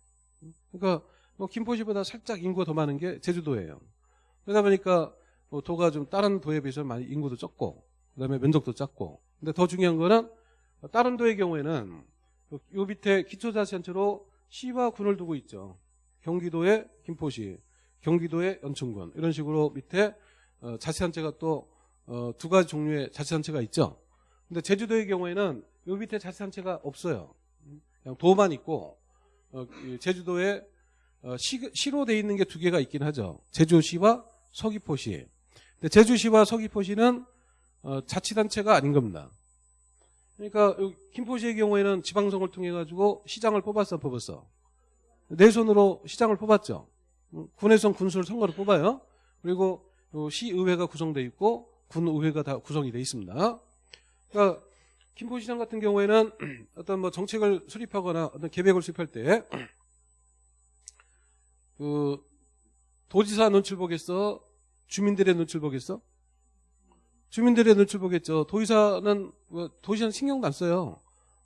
그러니까 뭐 김포시보다 살짝 인구가 더 많은 게 제주도예요. 그러다 보니까 뭐 도가 좀 다른 도에 비해서 많이 인구도 적고 그다음에 면적도 작고 근데 더 중요한 거는 다른 도의 경우에는 요 밑에 기초자치단체로 시와 군을 두고 있죠. 경기도의 김포시, 경기도의 연천군 이런 식으로 밑에 어, 자치단체가 또 어, 두 가지 종류의 자치단체가 있죠. 근데 제주도의 경우에는 요 밑에 자치단체가 없어요. 그냥 도만 있고 어, 이 제주도에 어, 시, 시로 돼 있는 게 두 개가 있긴 하죠. 제주시와 서귀포시. 근데 제주시와 서귀포시는 어, 자치단체가 아닌 겁니다. 그러니까 요 김포시의 경우에는 지방선거를 통해 가지고 시장을 뽑았어, 뽑았어. 내 손으로 시장을 뽑았죠. 음, 군에선 군수를 선거로 뽑아요. 그리고 요 시의회가 구성돼 있고 군의회가 다 구성이 돼 있습니다. 그러니까 김포시장 같은 경우에는 (clears throat) 어떤 뭐 정책을 수립하거나 어떤 계획을 수립할 때 (clears throat) 그 도지사 눈치를 보겠어? 주민들의 눈치를 보겠어? 주민들의 눈치를 보겠죠. 도의사는 뭐 도시는 신경도 안 써요.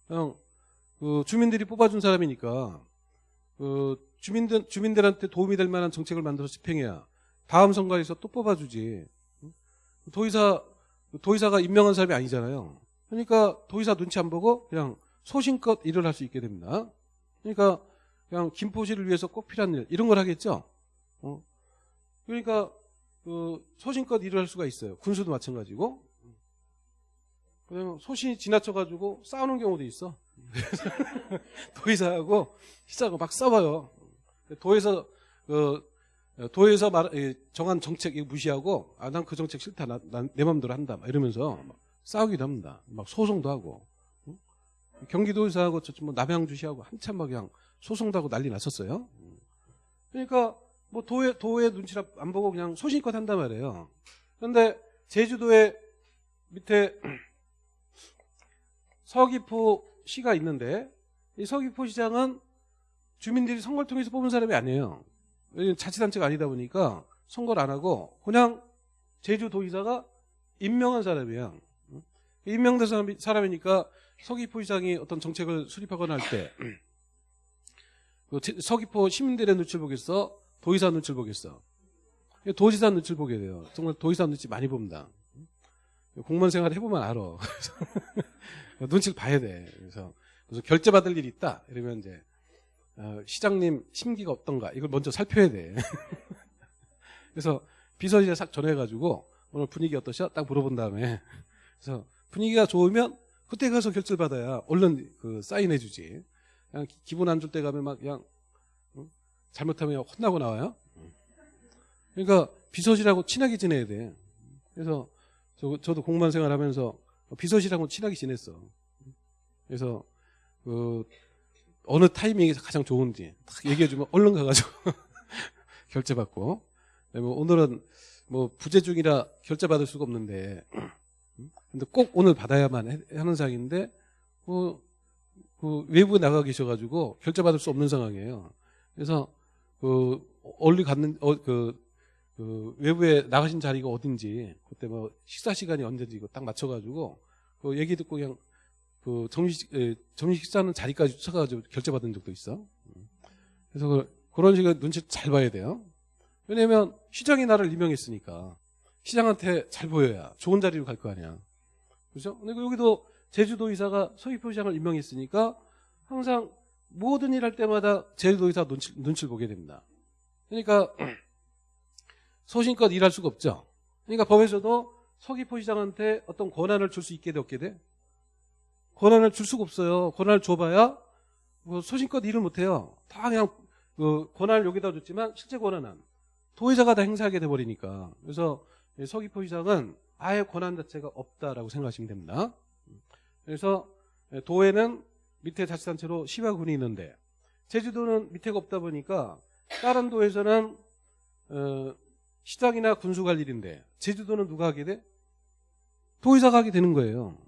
그냥 그 주민들이 뽑아준 사람이니까 그 주민들 주민들한테 도움이 될 만한 정책을 만들어서 집행해야 다음 선거에서 또 뽑아주지. 도의사 도의사가 임명한 사람이 아니잖아요. 그러니까 도의사 눈치 안 보고 그냥 소신껏 일을 할 수 있게 됩니다. 그러니까 그냥 김포시를 위해서 꼭 필요한 일 이런 걸 하겠죠. 어. 그러니까 그 소신껏 일을 할 수가 있어요. 군수도 마찬가지고. 그냥 소신이 지나쳐가지고 싸우는 경우도 있어. (laughs) 도의사하고 시작을 막 싸워요. 도에서 그 도에서 말 예, 정한 정책 무시하고 아 난 그 정책 싫다 나, 난내 마음대로 한다 막 이러면서 막 싸우기도 합니다. 막 소송도 하고 응? 경기도의사하고 저쪽 뭐 남양주시하고 한참 막 그냥 소송도 하고 난리 났었어요. 그러니까 뭐 도의 도의 눈치를 안 보고 그냥 소신껏 한단 말이에요. 그런데 제주도에 밑에 (clears throat) 서귀포 시가 있는데 이 서귀포 시장은 주민들이 선거를 통해서 뽑은 사람이 아니에요. 자치단체가 아니다 보니까 선거를 안 하고 그냥 제주도의사가 임명한 사람이야. 임명된 사람이, 사람이니까 서귀포 시장이 어떤 정책을 수립하거나 할 때 (clears throat) 서귀포 시민들의 눈치를 보겠어? 도의사 눈치를 보겠어? 도지사 눈치를 보게 돼요. 정말 도의사 눈치 많이 봅니다. 공무원 생활 해보면 알아. (laughs) 눈치를 봐야 돼. 그래서 그래서 결제 받을 일이 있다. 이러면 이제 어, 시장님 심기가 어떤가 이걸 먼저 살펴야 돼. (laughs) 그래서 비서실에 싹 전화해가지고 오늘 분위기 어떠셔? 딱 물어본 다음에 그래서 분위기가 좋으면 그때 가서 결제를 받아야 얼른 그 사인해주지. 그냥 기분 안줄때 가면 막 그냥 응? 잘못하면 혼나고 나와요. 그러니까 비서실하고 친하게 지내야 돼. 그래서 저, 저도 공무원 생활하면서 비서실하고 친하게 지냈어. 그래서 그 어느 타이밍이 가장 좋은지 딱 얘기해주면 얼른 가가지고 (laughs) 결제받고 뭐 오늘은 뭐 부재 중이라 결제 받을 수가 없는데 근데 꼭 오늘 받아야만 하는 상황인데 뭐, 그 외부에 나가 계셔가지고 결제 받을 수 없는 상황이에요. 그래서 그 얼리 갔는 어, 그, 그 외부에 나가신 자리가 어딘지 그때 뭐 식사 시간이 언제인지 딱 맞춰가지고 그 얘기 듣고 그냥 그 점심 점심 식사하는 자리까지 쫓아가지고 결제 받은 적도 있어. 그래서 그, 그런 식으로 눈치 잘 봐야 돼요. 왜냐면 시장이 나를 임명했으니까 시장한테 잘 보여야 좋은 자리로 갈 거 아니야. 그렇죠? 근데 여기도 제주도의사가 서귀포 시장을 임명했으니까 항상 모든 일 할 때마다 제주도의사 눈치, 눈치를 보게 됩니다. 그러니까 소신껏 일할 수가 없죠. 그러니까 법에서도 서귀포시장한테 어떤 권한을 줄 수 있게 돼 없게 돼? 권한을 줄 수가 없어요. 권한을 줘봐야 뭐 소신껏 일을 못해요. 다 그냥 그 권한을 여기다 줬지만 실제 권한은 도의사가 다 행사하게 돼버리니까. 그래서 서귀포시장은 아예 권한 자체가 없다라고 생각하시면 됩니다. 그래서 도에는 밑에 자치단체로 시와 군이 있는데 제주도는 밑에가 없다 보니까 다른 도에서는 어, 시장이나 군수가 할 일인데 제주도는 누가 하게 돼? 도의사가 하게 되는 거예요.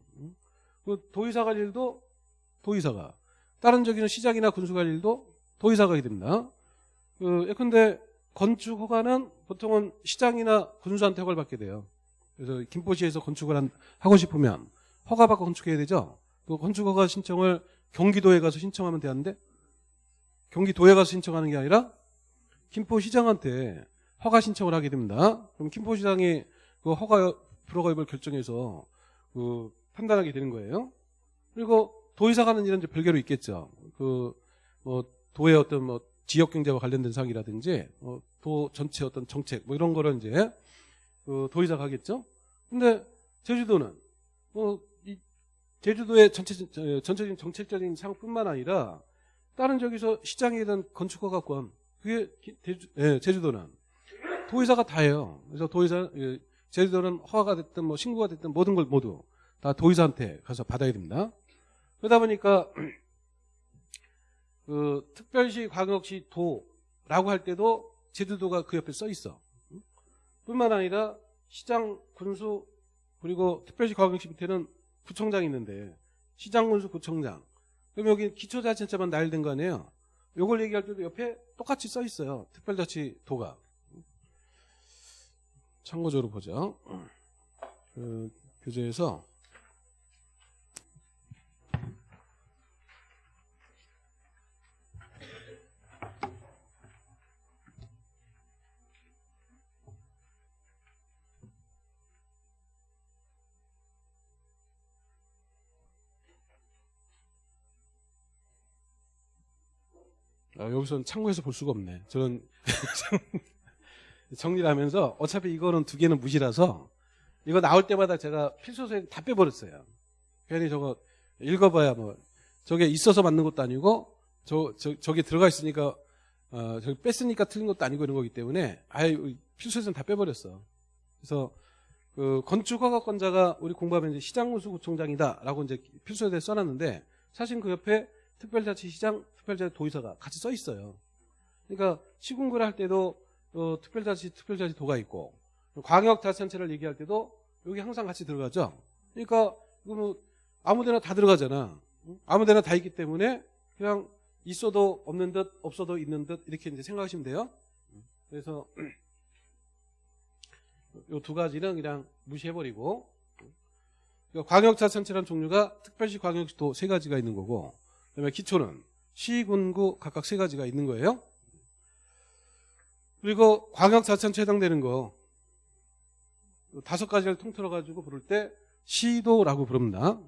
그 도의사가 할 일도 도의사가 다른 저기는 시장이나 군수가 할 일도 도의사가 하게 됩니다. 그 예컨대 건축 허가는 보통은 시장이나 군수한테 허가를 받게 돼요. 그래서 김포시에서 건축을 한, 하고 싶으면 허가 받고 건축해야 되죠. 그 건축 허가 신청을 경기도에 가서 신청하면 되는데 경기도에 가서 신청하는 게 아니라 김포시장한테 허가 신청을 하게 됩니다. 그럼 김포시장이 그 허가 프로가입을 결정해서 그 판단하게 되는 거예요. 그리고 도의사가 하는 일은 이제 별개로 있겠죠. 그 뭐 도의 어떤 뭐 지역 경제와 관련된 사항이라든지 어, 도 전체 어떤 정책 뭐 이런 거를 이제 그 도의사가 하겠죠. 근데 제주도는 뭐이 제주도의 전체 전체적인 정책적인 사항뿐만 아니라 다른 저기서 시장이든 건축허가 권 그게 제주, 예, 제주도는 도의사가 다 해요. 그래서 도의사 예, 제주도는 허가가 됐든 뭐 신고가 됐든 모든 걸 모두 다 도의사한테 가서 받아야 됩니다. 그러다 보니까 (clears throat) 그 특별시, 광역시, 도라고 할 때도 제주도가 그 옆에 써 있어. 뿐만 아니라 시장, 군수, 그리고 특별시 과학시 밑에는 구청장이 있는데 시장 군수 구청장. 그럼 여기 기초자치단체만 나열된 거 아니에요? 요걸 얘기할 때도 옆에 똑같이 써 있어요. 특별자치도가. 참고적으로 보죠. 그 교재에서 아, 여기서는 참고해서 볼 수가 없네. 저는 (laughs) 정리를 하면서 어차피 이거는 두 개는 무시라서 이거 나올 때마다 제가 필소서에 다 빼버렸어요. 괜히 저거 읽어봐야 뭐 저게 있어서 맞는 것도 아니고 저, 저 저게 들어가 있으니까 어, 저기 뺐으니까 틀린 것도 아니고 이런 거기 때문에 아예 필소서는 다 빼버렸어. 그래서 그 건축허가권자가 우리 공부하면 시장군수구청장이다라고 이제 필소서에 써놨는데 사실 그 옆에 특별자치시장, 특별자치 도의사가 같이 써 있어요. 그러니까 시군구를 할 때도 어, 특별자치, 특별자치 도가 있고 광역자치단체를 얘기할 때도 여기 항상 같이 들어가죠. 그러니까 이거 뭐 아무데나 다 들어가잖아. 아무데나 다 있기 때문에 그냥 있어도 없는 듯 없어도 있는 듯 이렇게 이제 생각하시면 돼요. 그래서 이두 가지는 그냥 무시해버리고 그러니까 광역자치단체라는 종류가 특별시, 광역시, 도 세 가지가 있는 거고 그다음에 기초는 시, 군구 각각 세 가지가 있는 거예요. 그리고 광역자치단체 해당되는 거 다섯 가지를 통틀어 가지고 부를 때 시도라고 부릅니다.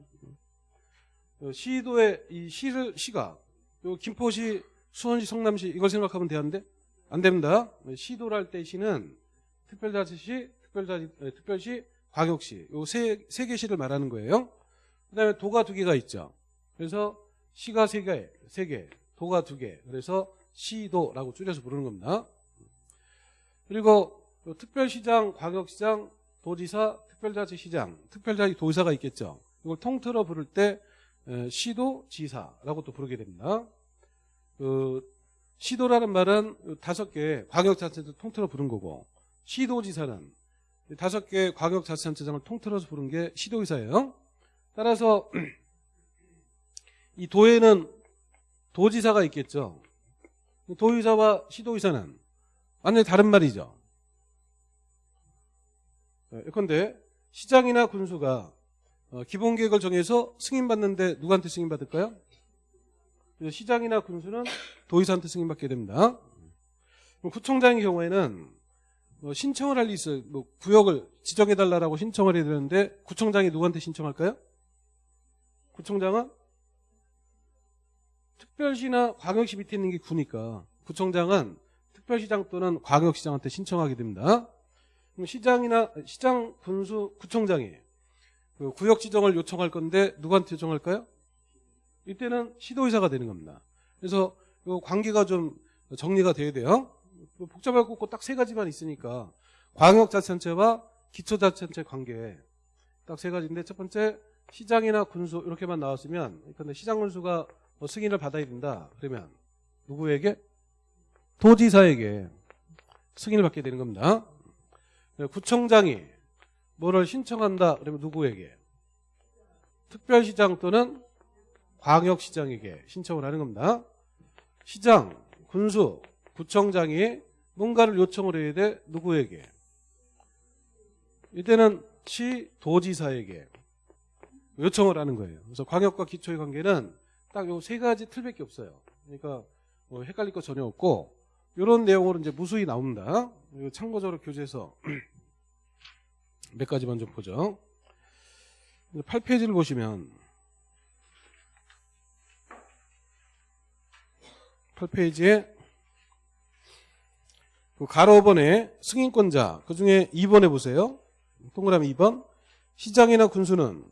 어, 시도의 이 시를 시가 요 김포시, 수원시, 성남시 이걸 생각하면 되는데 안 됩니다. 시도를 할 때 시는 특별자치시, 특별자치, 에, 특별시, 광역시 요 세 세 개 시를 말하는 거예요. 그다음에 도가 두 개가 있죠. 그래서 시가 세 개, 세 개, 도가 두 개. 그래서 시도라고 줄여서 부르는 겁니다. 그리고 특별시장, 광역시장, 도지사, 특별자치시장, 특별자치 도지사가 있겠죠. 이걸 통틀어 부를 때 시도, 지사라고 또 부르게 됩니다. 그 시도라는 말은 다섯 개 광역자치단체를 통틀어 부른 거고 시도지사는 다섯 개 광역자치단체장을 통틀어서 부른 게 시도의사예요. 따라서 (clears throat) 이 도에는 도지사가 있겠죠. 도의사와 시도의사는 완전히 다른 말이죠. 예컨대 시장이나 군수가 어, 기본 계획을 정해서 승인받는데 누구한테 승인받을까요? 시장이나 군수는 도의사한테 승인받게 됩니다. 구청장의 경우에는 뭐 신청을 할일 있어요. 뭐 구역을 지정해달라고 신청을 해야 되는데 구청장이 누구한테 신청할까요? 구청장은 특별시나 광역시 밑에 있는 게 구니까 구청장은 특별시장 또는 광역시장한테 신청하게 됩니다. 그럼 시장이나 시장 군수 구청장이 그 구역 지정을 요청할 건데 누구한테 요청할까요? 이때는 시도의사가 되는 겁니다. 그래서 이 관계가 좀 정리가 돼야 돼요. 복잡할 거 없고 딱 세 가지만 있으니까 광역자치단체와 기초자치단체 관계 딱 세 가지인데 첫 번째 시장이나 군수 이렇게만 나왔으면 근데 시장 군수가 뭐 승인을 받아야 된다. 그러면 누구에게? 도지사에게 승인을 받게 되는 겁니다. 구청장이 뭐를 신청한다. 그러면 누구에게? 특별시장 또는 광역시장에게 신청을 하는 겁니다. 시장, 군수, 구청장이 뭔가를 요청을 해야 돼. 누구에게? 이때는 시 도지사에게 요청을 하는 거예요. 그래서 광역과 기초의 관계는 딱 요 세 가지 틀밖에 없어요. 그러니까 뭐 헷갈릴 거 전혀 없고 이런 내용으로 이제 무수히 나옵니다. 참고적으로 교재에서 (clears throat) 몇 가지만 좀 보죠. 8페이지를 보시면 8페이지에 그 가로 5번에 승인권자 그 중에 2번에 보세요. 동그라미 2번 시장이나 군수는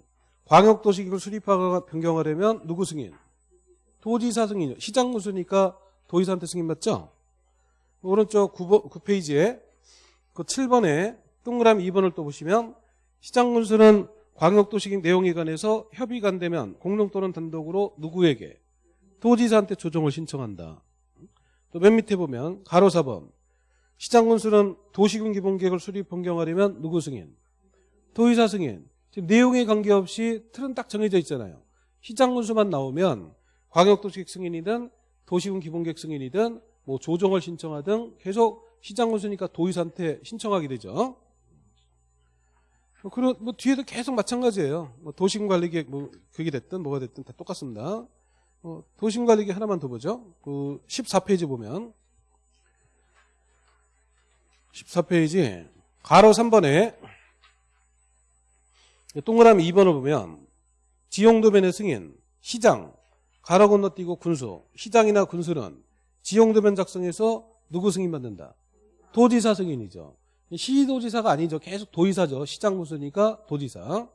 광역도시기구 수립화가 변경하려면 누구 승인? 도지사 승인이요. 시장 군수니까 도의사한테 승인 받죠? 오른쪽 9번, 9페이지에 그 7번에 동그라미 2번을 또 보시면 시장 군수는 광역도시기 내용에 관해서 협의가 안 되면 공동 또는 단독으로 누구에게? 도지사한테 조정을 신청한다. 또 맨 밑에 보면 가로 4번 시장 군수는 도시군 기본계획을 수립 변경하려면 누구 승인? 도의사 승인. 지금 내용에 관계없이 틀은 딱 정해져 있잖아요. 시장 군수만 나오면 광역도시계획 승인이든 도시군 기본계획 승인이든 뭐 조정을 신청하든 계속 시장 군수니까 도의사한테 신청하게 되죠. 그리고 뭐 뒤에도 계속 마찬가지예요. 뭐 도시군 관리계획 뭐 그게 됐든 뭐가 됐든 다 똑같습니다. 어, 도시군 관리계획 하나만 더 보죠. 그 14페이지 보면 14페이지 가로 3번에 동그라미 2번을 보면 지용도변의 승인, 시장, 가로 건너뛰고 군수, 시장이나 군수는 지용도변 작성해서 누구 승인받는다? 도지사 승인이죠. 시도지사가 아니죠. 계속 도의사죠. 시장 군수니까 도지사.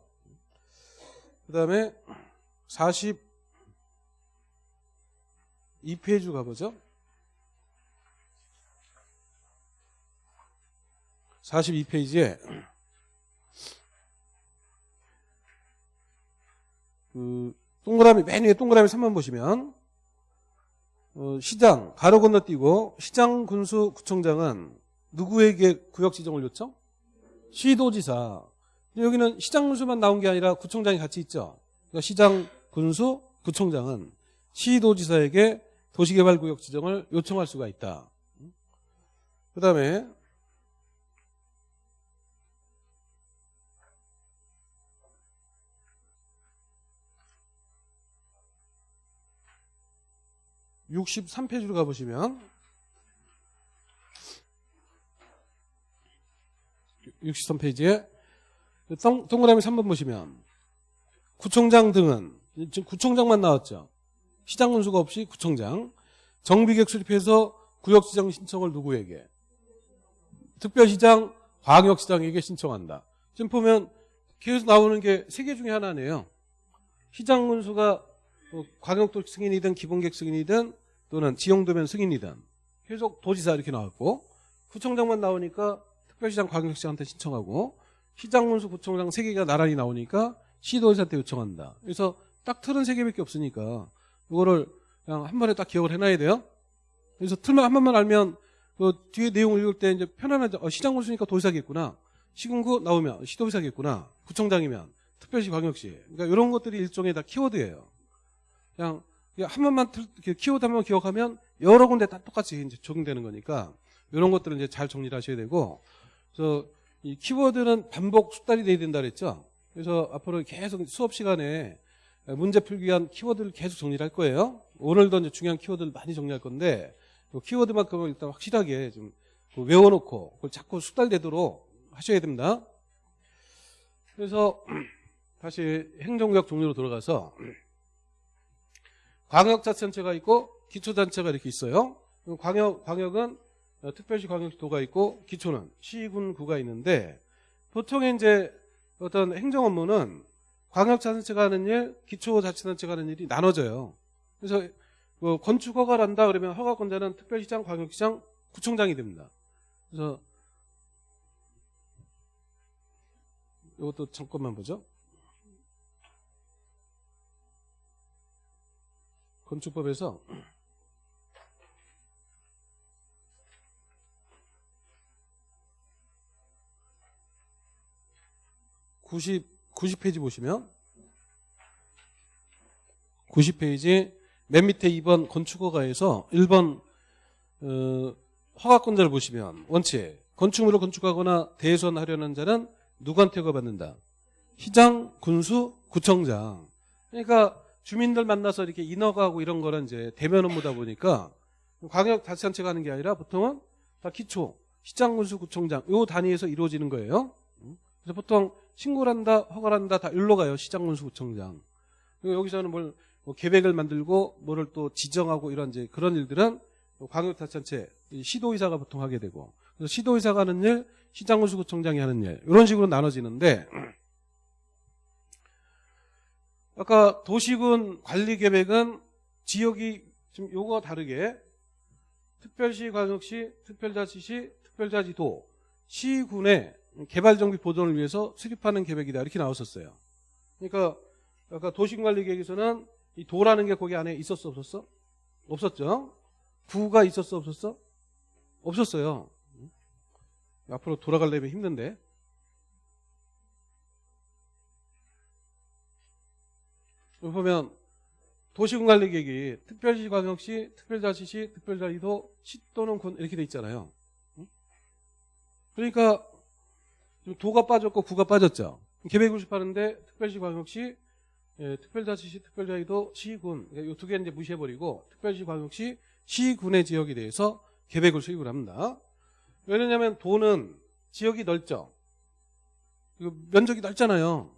그 다음에 42페이지 가보죠. 42페이지에 그 동그라미 맨 위에 동그라미 3번 보시면 어, 시장 가로 건너뛰고 시장 군수 구청장은 누구에게 구역 지정을 요청? 시도지사. 여기는 시장 군수만 나온 게 아니라 구청장이 같이 있죠. 그러니까 시장 군수 구청장은 시도지사에게 도시개발구역 지정을 요청할 수가 있다. 그 다음에 63페이지로 가보시면 63페이지에 동, 동그라미 3번 보시면 구청장 등은 지금 구청장만 나왔죠. 시장 군수가 없이 구청장 정비객 수립해서 구역시장 신청을 누구에게 특별시장 광역시장에게 신청한다. 지금 보면 계속 나오는 게 세 개 중에 하나네요. 시장 군수가 뭐 광역도 승인이든 기본객 승인이든 또는 지용도면 승인이든 계속 도지사 이렇게 나왔고 구청장만 나오니까 특별시장 광역시장한테 신청하고 시장 문수 구청장 세 개가 나란히 나오니까 시도지사한테 요청한다. 그래서 딱 틀은 세 개밖에 없으니까 이거를 그냥 한 번에 딱 기억을 해놔야 돼요. 그래서 틀만 한 번만 알면 그 뒤에 내용을 읽을 때 이제 편안하죠. 어, 시장 군수니까 도지사겠구나. 시군구 나오면 시도지사겠구나. 구청장이면 특별시 광역시. 그러니까 이런 것들이 일종의 다 키워드예요. 그냥 한 번만 키워드 한번 기억하면 여러 군데 다 똑같이 이제 적용되는 거니까 이런 것들을 이제 잘 정리를 하셔야 되고 그래서 이 키워드는 반복 숙달이 돼야 된다 그랬죠. 그래서 앞으로 계속 수업 시간에 문제 풀기 위한 키워드를 계속 정리를 할 거예요. 오늘도 이제 중요한 키워드를 많이 정리할 건데 키워드만큼은 일단 확실하게 좀 외워놓고 그걸 자꾸 숙달되도록 하셔야 됩니다. 그래서 (clears throat) 다시 행정구역 종류로 돌아가서 (clears throat) 광역자치단체가 있고 기초단체가 이렇게 있어요. 광역, 광역은 특별시 광역시도가 있고 기초는 시군 구가 있는데 보통 이제 어떤 행정 업무는 광역자치단체가 하는 일, 기초자치단체가 하는 일이 나눠져요. 그래서 뭐 건축 허가를 한다 그러면 허가권자는 특별시장, 광역시장, 구청장이 됩니다. 그래서 이것도 잠깐만 보죠. 건축법에서 90, 90페이지 보시면 90페이지 맨 밑에 2번 건축허가에서 1번 어, 허가권자를 보시면 원칙 건축물을 건축하거나 대수하려는 자는 누구한테 허가받는다? 시장, 군수, 구청장 그러니까 주민들 만나서 이렇게 인허가하고 이런 거는 이제 대면 업무다 보니까 광역 자치단체가 하는 게 아니라 보통은 다 기초, 시장, 군수, 구청장 요 단위에서 이루어지는 거예요. 그래서 보통 신고를 한다, 허가를 한다 다 일로 가요. 시장, 군수, 구청장. 여기서는 뭘 뭐 계획을 만들고 뭐를 또 지정하고 이런 이제 그런 일들은 광역 자치단체 시도의사가 보통 하게 되고 그래서 시도의사가 하는 일, 시장, 군수, 구청장이 하는 일 이런 식으로 나눠지는데 아까 도시군 관리 계획은 지역이 좀 요거 다르게 특별시, 광역시, 특별자치시, 특별자치도, 시군의 개발정비 보존을 위해서 수립하는 계획이다 이렇게 나왔었어요. 그러니까 아까 도시관리 계획에서는 이 도라는 게 거기 안에 있었어 없었어? 없었죠. 구가 있었어 없었어? 없었어요. 앞으로 돌아가려면 힘든데. 보면 도시군 관리 계획이 특별시, 광역시, 특별자치시, 특별자치도, 시 또는 군 이렇게 돼 있잖아요. 응? 그러니까 도가 빠졌고 구가 빠졌죠. 계획을 수립하는데 특별시, 광역시, 예, 특별자치시, 특별자치도, 시군 이 두 개는 이제 무시해버리고 특별시, 광역시, 시군의 지역에 대해서 계획을 수립을 합니다. 왜냐하면 도는 지역이 넓죠. 이거 면적이 넓잖아요.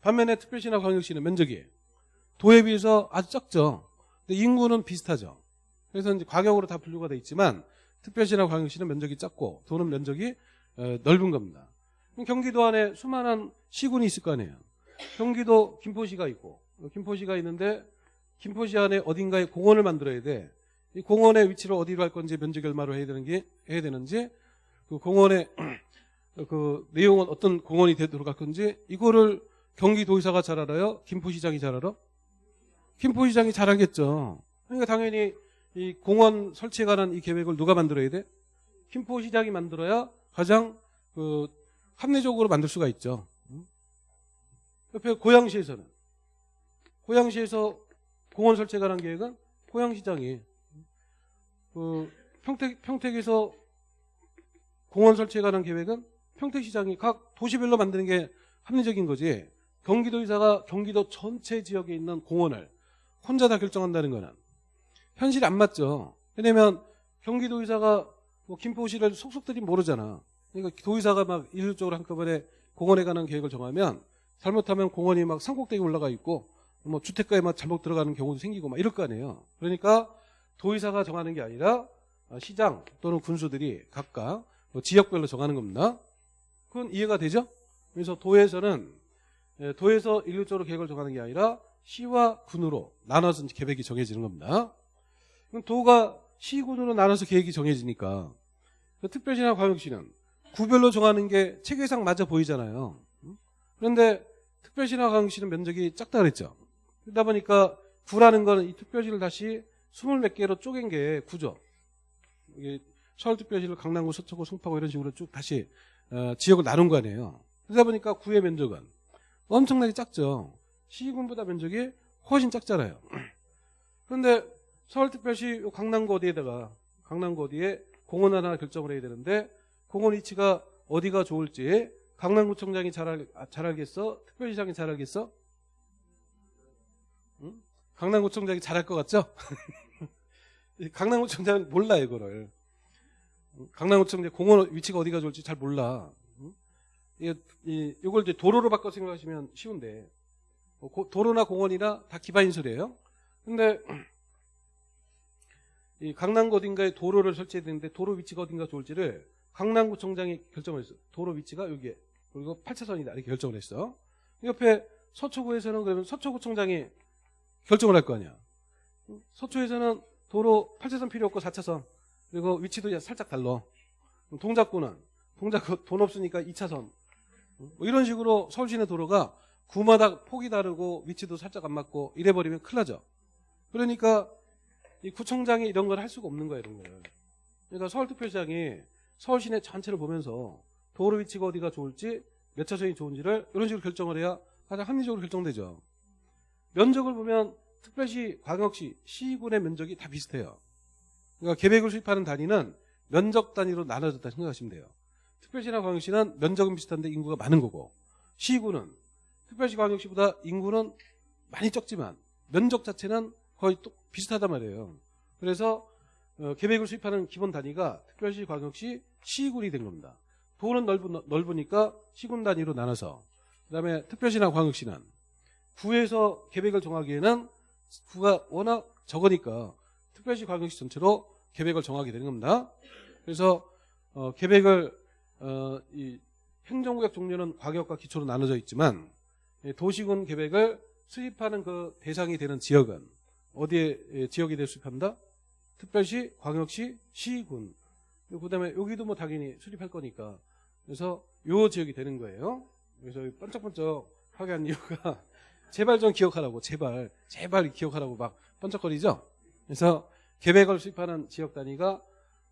반면에 특별시나 광역시는 면적이 도에 비해서 아주 적죠. 근데 인구는 비슷하죠. 그래서 이제 과격으로 다 분류가 돼 있지만 특별시나 광역시는 면적이 작고 도는 면적이 어, 넓은 겁니다. 그럼 경기도 안에 수많은 시군이 있을 거 아니에요. 경기도 김포시가 있고 김포시가 있는데 김포시 안에 어딘가에 공원을 만들어야 돼. 이 공원의 위치를 어디로 할 건지 면적 얼마로 해야 되는 게 해야 되는지 그 공원의 (clears throat) 그 내용은 어떤 공원이 되도록 할 건지 이거를 경기도의사가 잘 알아요? 김포시장이 잘 알아? 김포시장이 잘 알겠죠. 그러니까 당연히 이 공원 설치에 관한 이 계획을 누가 만들어야 돼? 김포시장이 만들어야 가장 그 합리적으로 만들 수가 있죠. 옆에 고양시에서는 고양시에서 공원 설치에 관한 계획은 고양시장이 그 평택 평택에서 공원 설치에 관한 계획은 평택시장이 각 도시별로 만드는 게 합리적인 거지. 경기도의사가 경기도 전체 지역에 있는 공원을 혼자 다 결정한다는 거는 현실이 안 맞죠. 왜냐면 경기도의사가 뭐 김포시를 속속들이 모르잖아. 그러니까 도의사가 막 일률적으로 한꺼번에 공원에 관한 계획을 정하면 잘못하면 공원이 막 산꼭대기 올라가 있고 뭐 주택가에 막 잘못 들어가는 경우도 생기고 막 이럴 거 아니에요. 그러니까 도의사가 정하는 게 아니라 시장 또는 군수들이 각각 뭐 지역별로 정하는 겁니다. 그건 이해가 되죠? 그래서 도에서는 예, 도에서 일률적으로 계획을 정하는 게 아니라 시와 군으로 나눠서 계획이 정해지는 겁니다. 그럼 도가 시군으로 나눠서 계획이 정해지니까 그 특별시나 광역시는 구별로 정하는 게 체계상 맞아 보이잖아요. 그런데 특별시나 광역시는 면적이 작다 그랬죠. 그러다 보니까 구라는 거는 이 특별시를 다시 스물 몇 개로 쪼갠 게 구죠. 서울특별시를 강남구, 서초구, 송파구 이런 식으로 쭉 다시 어, 지역을 나눈 거 아니에요. 그러다 보니까 구의 면적은 엄청나게 작죠. 시군보다 면적이 훨씬 작잖아요. (clears throat) 그런데 서울특별시 강남구 어디에다가 강남구 어디에 공원 하나 결정을 해야 되는데 공원 위치가 어디가 좋을지 강남구청장이 잘, 알, 아, 잘 알겠어? 특별시장이 잘 알겠어? 응? 강남구청장이 잘할 것 같죠? (laughs) 강남구청장은 몰라 이거를. 강남구청 공원 위치가 어디가 좋을지 잘 몰라. 이, 이, 이걸 이제 도로로 바꿔 생각하시면 쉬운데 도로나 공원이나 다 기반인설이에요. 근데 (clears throat) 이 강남구 어딘가에 도로를 설치해야 되는데 도로 위치가 어딘가 좋을지를 강남구청장이 결정을 했어. 도로 위치가 여기에 그리고 8차선이다 이렇게 결정을 했어. 옆에 서초구에서는 그러면 서초구청장이 결정을 할 거 아니야. 서초에서는 도로 8차선 필요 없고 4차선 그리고 위치도 살짝 달라. 동작구는 동작구 돈 없으니까 2차선. 뭐 이런 식으로 서울시내 도로가 구마다 폭이 다르고 위치도 살짝 안 맞고 이래버리면 큰일 나죠. 그러니까 이 구청장이 이런 걸 할 수가 없는 거예요. 이런 걸. 그러니까 서울특별시장이 서울시내 전체를 보면서 도로 위치가 어디가 좋을지 몇 차선이 좋은지를 이런 식으로 결정을 해야 가장 합리적으로 결정되죠. 면적을 보면 특별시, 광역시, 시군의 면적이 다 비슷해요. 그러니까 계획을 수립하는 단위는 면적 단위로 나눠졌다 생각하시면 돼요. 특별시나 광역시는 면적은 비슷한데 인구가 많은 거고 시군은 특별시 광역시보다 인구는 많이 적지만 면적 자체는 거의 또 비슷하단 말이에요. 그래서 어, 계획을 수립하는 기본 단위가 특별시 광역시 시군이 된 겁니다. 도는 넓은, 넓으니까 시군 단위로 나눠서 그 다음에 특별시나 광역시는 구에서 계획을 정하기에는 구가 워낙 적으니까 특별시 광역시 전체로 계획을 정하게 되는 겁니다. 그래서 어, 계획을 어, 이 행정구역 종류는 과격과 기초로 나눠져 있지만 도시군 계획을 수립하는 그 대상이 되는 지역은 어디에 예, 지역이 될 수립한다? 특별시, 광역시, 시군. 그 다음에 여기도 뭐 당연히 수립할 거니까 그래서 요 지역이 되는 거예요. 그래서 번쩍번쩍 하게 한 이유가 (laughs) 제발 좀 기억하라고 제발 제발 기억하라고 막 번쩍거리죠. 그래서 계획을 수립하는 지역 단위가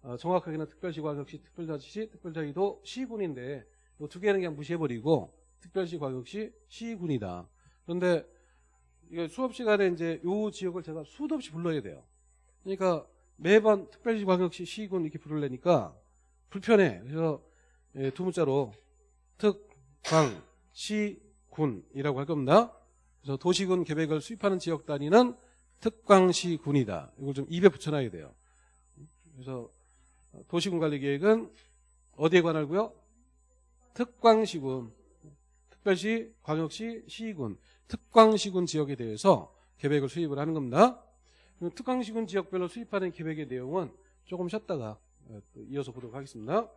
어, 정확하게는 특별시, 광역시, 특별자치시, 특별자치도 시군인데 이 두 개는 그냥 무시해버리고 특별시, 광역시, 시군이다. 그런데 이게 수업 시간에 이제 요 지역을 제가 수도 없이 불러야 돼요. 그러니까 매번 특별시 광역시 시군 이렇게 부르려니까 불편해. 그래서 예, 두 문자로 특광시군이라고 할 겁니다. 그래서 도시군 계획을 수립하는 지역 단위는 특광시군이다. 이걸 좀 입에 붙여놔야 돼요. 그래서 도시군 관리 계획은 어디에 관할고요? 특광시군, 특별시, 광역시, 시군, 특광시군 지역에 대해서 계획을 수립을 하는 겁니다. 특광시군 지역별로 수립하는 계획의 내용은 조금 쉬었다가 어, 또 이어서 보도록 하겠습니다.